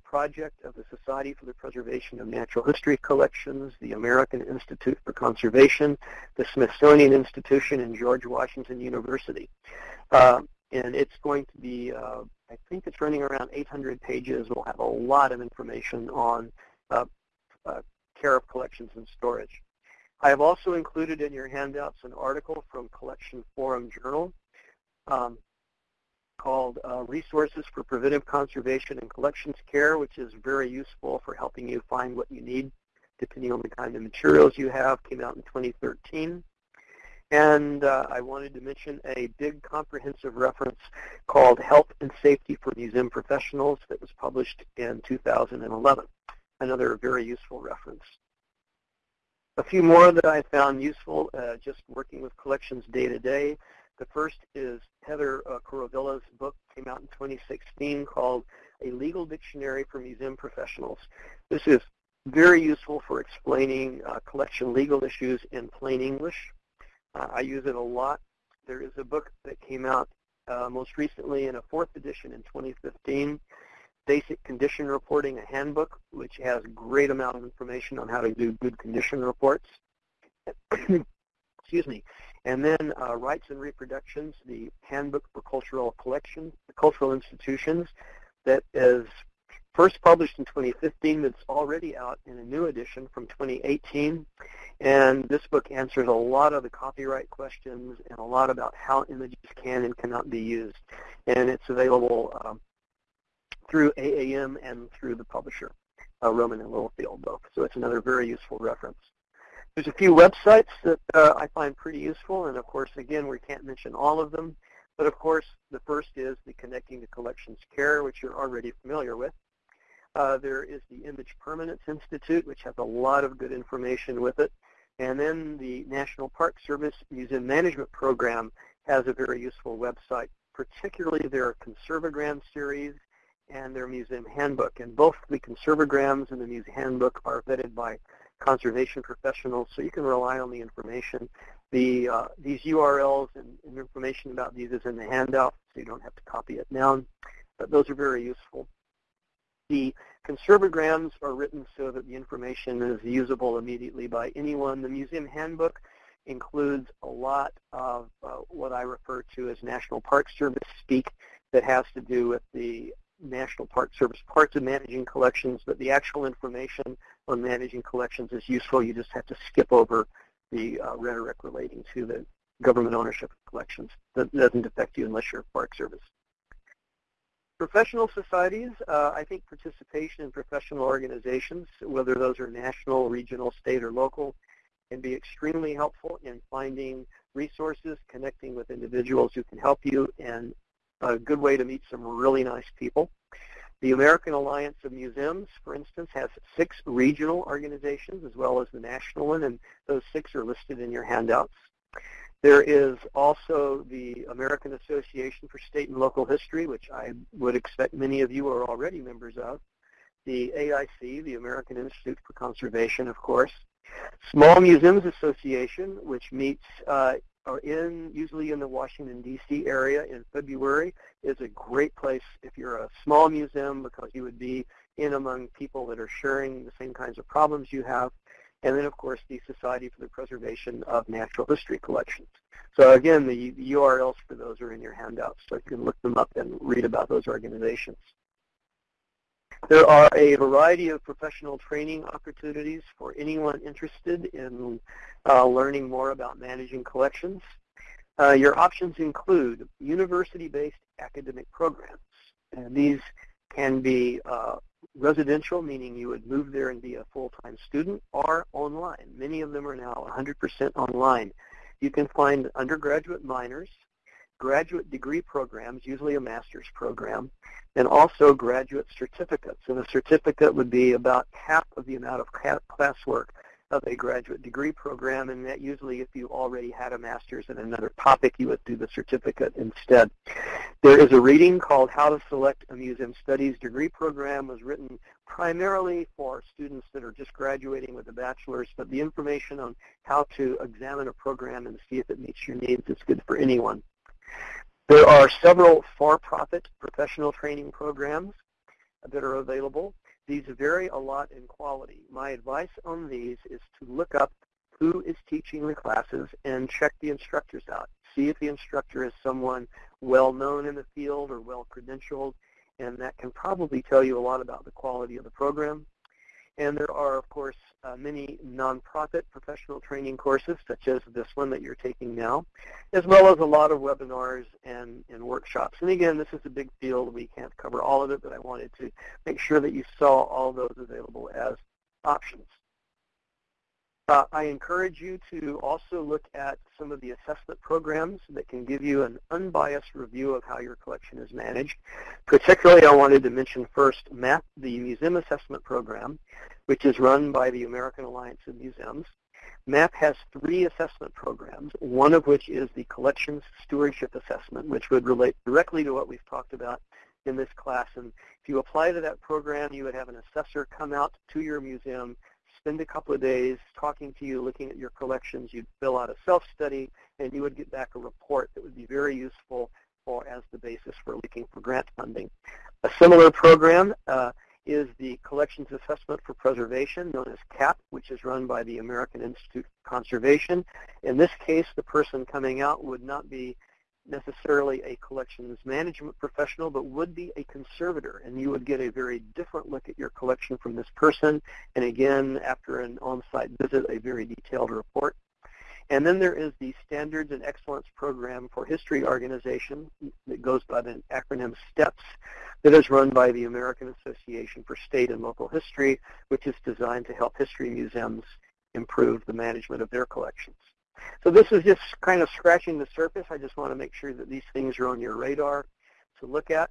project of the Society for the Preservation of Natural History Collections, the American Institute for Conservation, the Smithsonian Institution, and George Washington University. Uh, and it's going to be, uh, I think it's running around 800 pages. We'll have a lot of information on uh, uh, care of collections and storage. I have also included in your handouts an article from Collection Forum Journal. Um, called uh, Resources for Preventive Conservation and Collections Care, which is very useful for helping you find what you need depending on the kind of materials you have, came out in 2013. And uh, I wanted to mention a big comprehensive reference called Health and Safety for Museum Professionals that was published in 2011. Another very useful reference. A few more that I found useful uh, just working with collections day to day. The first is Heather uh, Kuruvilla's book, came out in 2016, called A Legal Dictionary for Museum Professionals. This is very useful for explaining uh, collection legal issues in plain English. Uh, I use it a lot. There is a book that came out uh, most recently in a fourth edition in 2015 Basic Condition Reporting, a handbook, which has great amount of information on how to do good condition reports. *coughs* Excuse me. And then uh, Rights and Reproductions, the Handbook for Cultural Collections, Cultural Institutions, that is first published in 2015, but it's already out in a new edition from 2018. And this book answers a lot of the copyright questions and a lot about how images can and cannot be used. And it's available um, through AAM and through the publisher, uh, Rowman and Littlefield both. So it's another very useful reference. There's a few websites that uh, I find pretty useful, and of course, again, we can't mention all of them. But of course, the first is the Connecting to Collections Care, which you're already familiar with. Uh, there is the Image Permanence Institute, which has a lot of good information with it. And then the National Park Service Museum Management Program has a very useful website, particularly their Conserve O Gram series and their museum handbook. And both the Conserve O Grams and the museum handbook are vetted by conservation professionals, so you can rely on the information. The uh, These URLs and, and, information about these is in the handout, so you don't have to copy it down. But those are very useful. The Conserve O Grams are written so that the information is usable immediately by anyone. The museum handbook includes a lot of uh, what I refer to as National Park Service speak that has to do with the National Park Service parts of managing collections, but the actual information on managing collections is useful. You just have to skip over the uh, rhetoric relating to the government ownership of collections. That doesn't affect you unless you're a Park Service. Professional societies, uh, I think participation in professional organizations, whether those are national, regional, state, or local, can be extremely helpful in finding resources, connecting with individuals who can help you, and a good way to meet some really nice people. The American Alliance of Museums, for instance, has six regional organizations as well as the national one, and those six are listed in your handouts. There is also the American Association for State and Local History, which I would expect many of you are already members of. The AIC, the American Institute for Conservation, of course. Small Museums Association, which meets uh, are in usually in the Washington D.C. area in February is a great place if you're a small museum because you would be in among people that are sharing the same kinds of problems you have. And then, of course, the Society for the Preservation of Natural History Collections. So again, the, the URLs for those are in your handouts, so you can look them up and read about those organizations. There are a variety of professional training opportunities for anyone interested in uh, learning more about managing collections. Uh, your options include university-based academic programs. And these can be uh, residential, meaning you would move there and be a full-time student, or online. Many of them are now 100% online. You can find undergraduate minors graduate degree programs, usually a master's program, and also graduate certificates. And a certificate would be about half of the amount of classwork of a graduate degree program, and that usually if you already had a master's in another topic, you would do the certificate instead. There is a reading called How to Select a Museum Studies Degree Program. was written primarily for students that are just graduating with a bachelor's, but the information on how to examine a program and see if it meets your needs is good for anyone. There are several for-profit professional training programs that are available. These vary a lot in quality. My advice on these is to look up who is teaching the classes and check the instructors out. See if the instructor is someone well known in the field or well credentialed, and that can probably tell you a lot about the quality of the program. And there are, of course, uh, many nonprofit professional training courses, such as this one that you're taking now, as well as a lot of webinars and, and workshops. And again, this is a big field. We can't cover all of it, but I wanted to make sure that you saw all those available as options. Uh, I encourage you to also look at some of the assessment programs that can give you an unbiased review of how your collection is managed. Particularly, I wanted to mention first MAP, the Museum Assessment Program, which is run by the American Alliance of Museums. MAP has three assessment programs, one of which is the Collections Stewardship Assessment, which would relate directly to what we've talked about in this class. And if you apply to that program, you would have an assessor come out to your museum spend a couple of days talking to you, looking at your collections. You'd fill out a self-study, and you would get back a report that would be very useful for as the basis for looking for grant funding. A similar program uh, is the Collections Assessment for Preservation, known as CAP, which is run by the American Institute of Conservation. In this case, the person coming out would not be necessarily a collections management professional, but would be a conservator, and you would get a very different look at your collection from this person, and again, after an on-site visit, a very detailed report. And then there is the Standards and Excellence Program for History Organization that goes by the acronym STEPS that is run by the American Association for State and Local History, which is designed to help history museums improve the management of their collections. So this is just kind of scratching the surface. I just want to make sure that these things are on your radar to look at.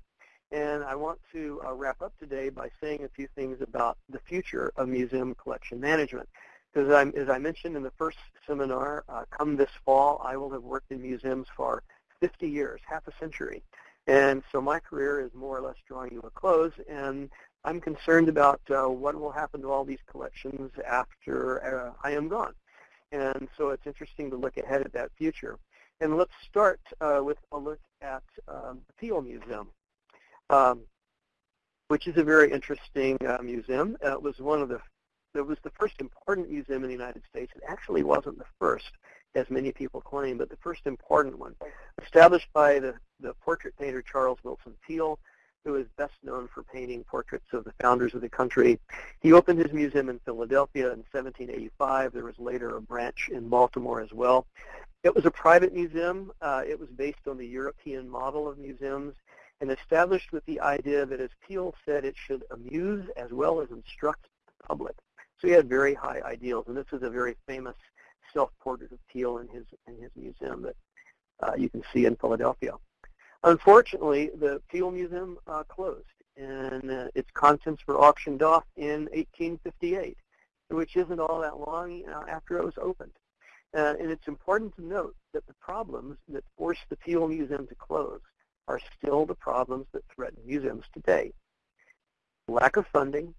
And I want to uh, wrap up today by saying a few things about the future of museum collection management. Because as I mentioned in the first seminar, uh, come this fall, I will have worked in museums for 50 years, half a century. And so my career is more or less drawing to a close, and I'm concerned about uh, what will happen to all these collections after uh, I am gone. And so it's interesting to look ahead at that future. And let's start uh, with a look at um, the Peale Museum, um, which is a very interesting uh, museum. Uh, it was one of the it was the first important museum in the United States. It actually wasn't the first, as many people claim, but the first important one. Established by the, the portrait painter Charles Willson Peale, who is best known for painting portraits of the founders of the country. He opened his museum in Philadelphia in 1785. There was later a branch in Baltimore as well. It was a private museum. Uh, it was based on the European model of museums and established with the idea that, as Peale said, it should amuse as well as instruct the public. So he had very high ideals, and this is a very famous self-portrait of Peale in his, in his museum that uh, you can see in Philadelphia. Unfortunately, the Peale Museum uh, closed, and uh, its contents were auctioned off in 1858, which isn't all that long uh, after it was opened. Uh, and it's important to note that the problems that forced the Peale Museum to close are still the problems that threaten museums today. Lack of funding,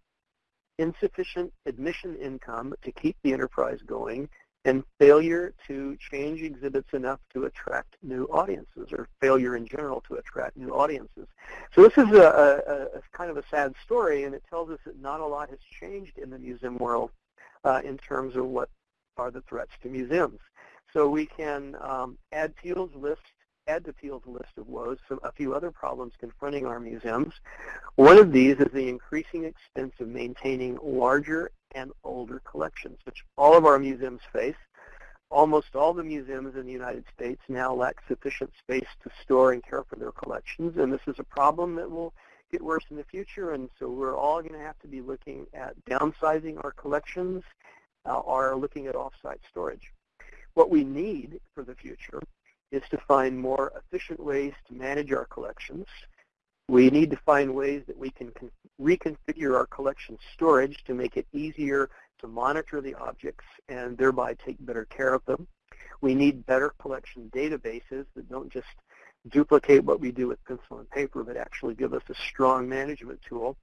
insufficient admission income to keep the enterprise going, and failure to change exhibits enough to attract new audiences or failure in general to attract new audiences. So this is a, a, a kind of a sad story and it tells us that not a lot has changed in the museum world uh, in terms of what are the threats to museums. So we can um, add Peale's list add to Peale's list of woes some, a few other problems confronting our museums. One of these is the increasing expense of maintaining larger and older collections, which all of our museums face. Almost all the museums in the United States now lack sufficient space to store and care for their collections, and this is a problem that will get worse in the future, and so we're all going to have to be looking at downsizing our collections uh, or looking at off-site storage. What we need for the future is to find more efficient ways to manage our collections. We need to find ways that we can reconfigure our collection storage to make it easier to monitor the objects and thereby take better care of them. We need better collection databases that don't just duplicate what we do with pencil and paper, but actually give us a strong management tool.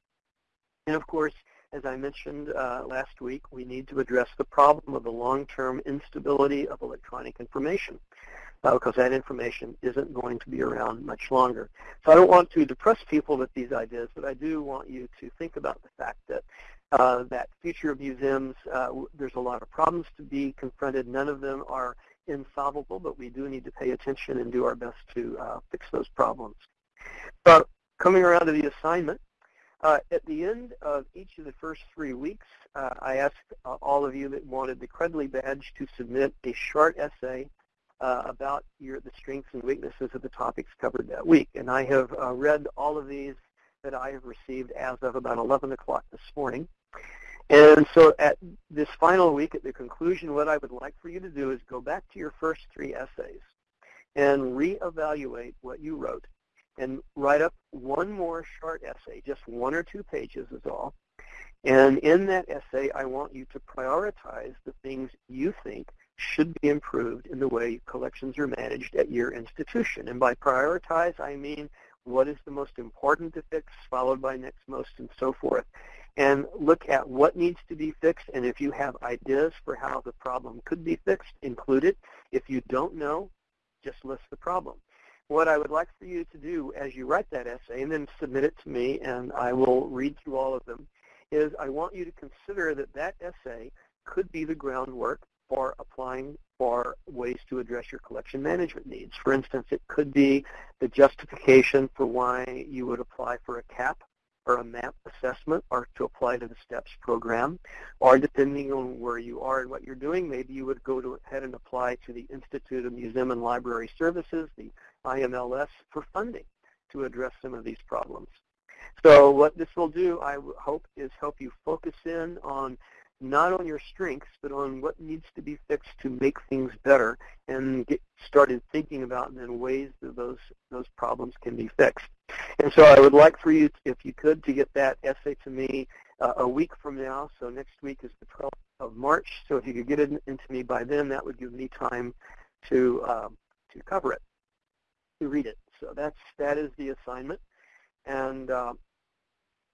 And of course, as I mentioned uh, last week, we need to address the problem of the long-term instability of electronic information uh, because that information isn't going to be around much longer. So I don't want to depress people with these ideas, but I do want you to think about the fact that uh, that future of museums, uh, there's a lot of problems to be confronted. None of them are insolvable, but we do need to pay attention and do our best to uh, fix those problems. So coming around to the assignment, uh, at the end of each of the first three weeks, uh, I asked uh, all of you that wanted the Credly badge to submit a short essay uh, about your, the strengths and weaknesses of the topics covered that week. And I have uh, read all of these that I have received as of about 11 o'clock this morning. And so at this final week, at the conclusion, what I would like for you to do is go back to your first three essays and reevaluate what you wrote and write up one more short essay, just one or two pages is all. And in that essay, I want you to prioritize the things you think should be improved in the way collections are managed at your institution. And by prioritize, I mean what is the most important to fix, followed by next most, and so forth. And look at what needs to be fixed, and if you have ideas for how the problem could be fixed, include it. If you don't know, just list the problem. What I would like for you to do as you write that essay and then submit it to me and I will read through all of them is I want you to consider that that essay could be the groundwork for applying for ways to address your collection management needs. For instance, it could be the justification for why you would apply for a CAP or a MAP assessment or to apply to the STEPS program. Or depending on where you are and what you're doing, maybe you would go to ahead and apply to the Institute of Museum and Library Services, the IMLS, for funding to address some of these problems. So what this will do, I hope, is help you focus in on not on your strengths, but on what needs to be fixed to make things better and get started thinking about then ways that those, those problems can be fixed. And so I would like for you, if you could, to get that essay to me uh, a week from now. So next week is the 12th of March. So if you could get it into me by then, that would give me time to, um, to cover it, to read it. So that's, that is the assignment. And uh,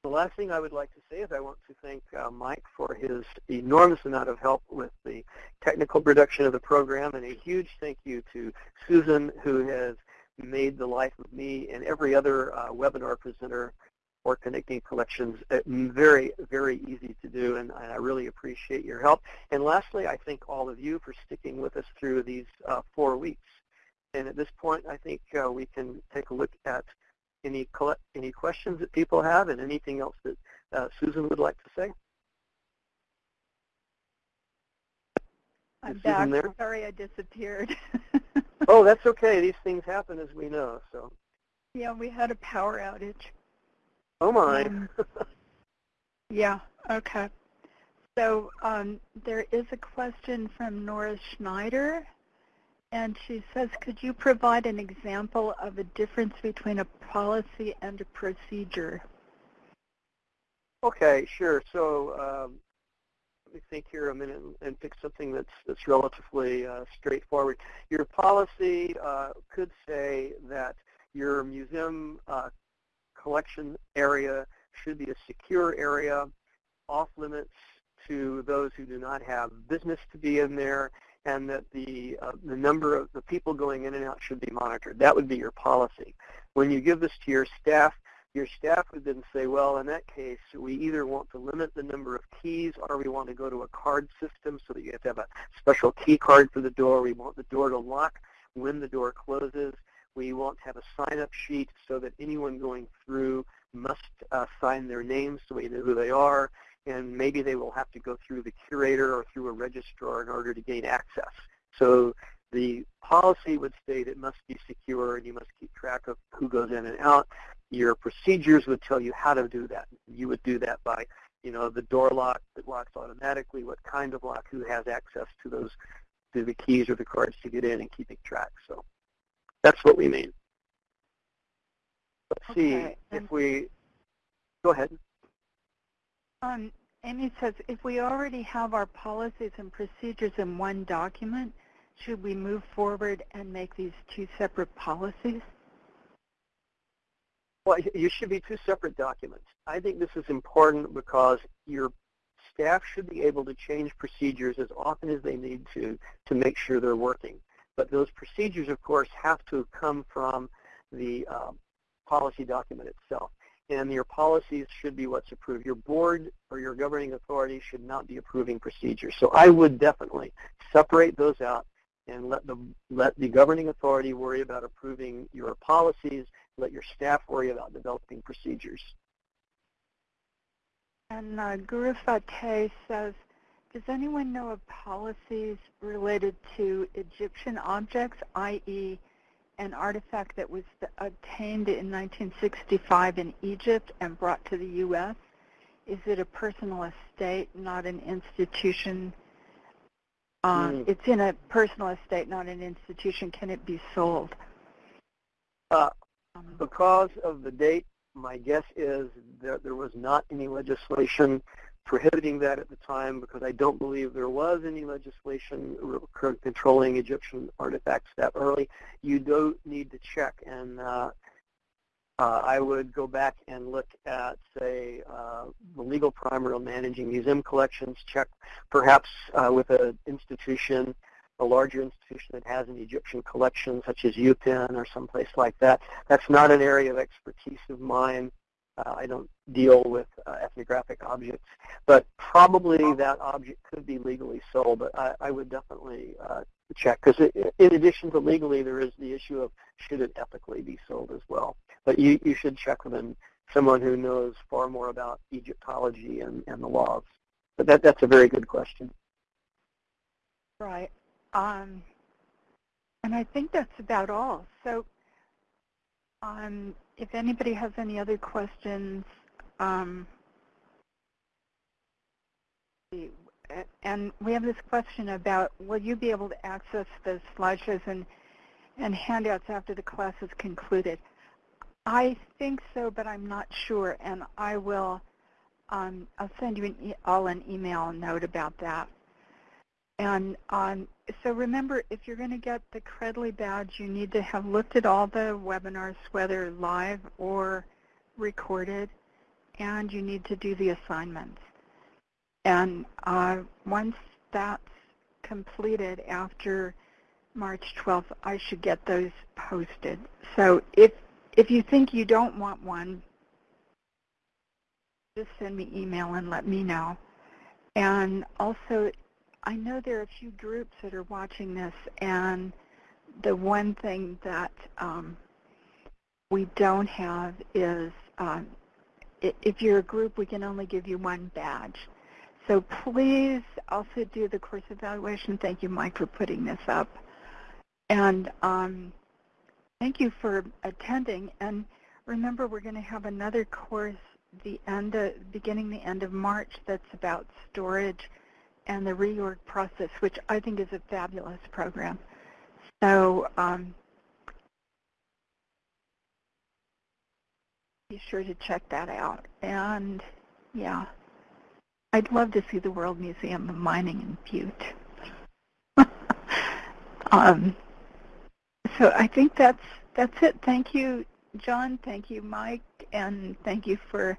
the last thing I would like to say is I want to thank uh, Mike for his enormous amount of help with the technical production of the program, and a huge thank you to Susan, who has made the life of me and every other uh, webinar presenter for Connecting Collections uh, very, very easy to do, and I really appreciate your help. And lastly, I thank all of you for sticking with us through these uh, four weeks. And at this point, I think uh, we can take a look at any any questions that people have and anything else that uh, Susan would like to say? I'm Is back. Sorry I disappeared. *laughs* oh, that's okay. These things happen as we know. So. Yeah, we had a power outage. Oh my. Um, yeah. Okay. So um, there is a question from Nora Schneider and she says, could you provide an example of a difference between a policy and a procedure? Okay, sure. So um, let me think here a minute and pick something that's that's relatively uh, straightforward. Your policy uh, could say that your museum uh, collection area should be a secure area, off limits to those who do not have business to be in there, and that the, uh, the number of the people going in and out should be monitored. That would be your policy. When you give this to your staff, your staff would then say, well, in that case, we either want to limit the number of keys or we want to go to a card system so that you have to have a special key card for the door. We want the door to lock when the door closes. We want to have a sign-up sheet so that anyone going through must uh, sign their names so we know who they are and maybe they will have to go through the curator or through a registrar in order to gain access. So the policy would state it must be secure and you must keep track of who goes in and out. Your procedures would tell you how to do that. You would do that by, you know, the door lock that locks automatically, what kind of lock, who has access to those, to the keys or the cards to get in and keeping track. So that's what we mean. Let's okay. see if we, go ahead. Um, Amy says, if we already have our policies and procedures in one document, should we move forward and make these two separate policies? Well, you should be two separate documents. I think this is important because your staff should be able to change procedures as often as they need to to make sure they're working. But those procedures, of course, have to come from the uh, policy document itself and your policies should be what's approved. Your board or your governing authority should not be approving procedures. So I would definitely separate those out and let the let the governing authority worry about approving your policies. Let your staff worry about developing procedures. And uh, Guru Fateh says, does anyone know of policies related to Egyptian objects, i.e an artifact that was obtained in 1965 in Egypt and brought to the U.S.? Is it a personal estate, not an institution? Uh, mm. It's in a personal estate, not an institution. Can it be sold? Uh, because of the date, my guess is that there was not any legislation prohibiting that at the time because I don't believe there was any legislation controlling Egyptian artifacts that early. You don't need to check, and uh, uh, I would go back and look at, say, uh, the legal primer on managing museum collections, check perhaps uh, with an institution a larger institution that has an Egyptian collection, such as UPenn or someplace like that. That's not an area of expertise of mine. Uh, I don't deal with uh, ethnographic objects, but probably that object could be legally sold. But I, I would definitely uh, check because in addition to legally, there is the issue of should it ethically be sold as well. But you, you should check with someone who knows far more about Egyptology and, and the laws. But that, that's a very good question. Right. Um, and I think that's about all. So um, if anybody has any other questions, um, and we have this question about will you be able to access the slideshows and, and handouts after the class is concluded? I think so, but I'm not sure, and I will. Um, I'll send you an e all an email note about that. And um, so remember, if you're going to get the Credly badge, you need to have looked at all the webinars, whether live or recorded, and you need to do the assignments. And uh, once that's completed after March 12th, I should get those posted. So if if you think you don't want one, just send me email and let me know. And also, I know there are a few groups that are watching this, and the one thing that um, we don't have is um, if you're a group, we can only give you one badge. So please also do the course evaluation. Thank you, Mike, for putting this up. And um, thank you for attending. And remember, we're going to have another course the end of, beginning the end of March that's about storage and the reorg process, which I think is a fabulous program. So um, be sure to check that out. And yeah, I'd love to see the World Museum of Mining in Butte. *laughs* um, so I think that's that's it. Thank you, John. Thank you, Mike, and thank you for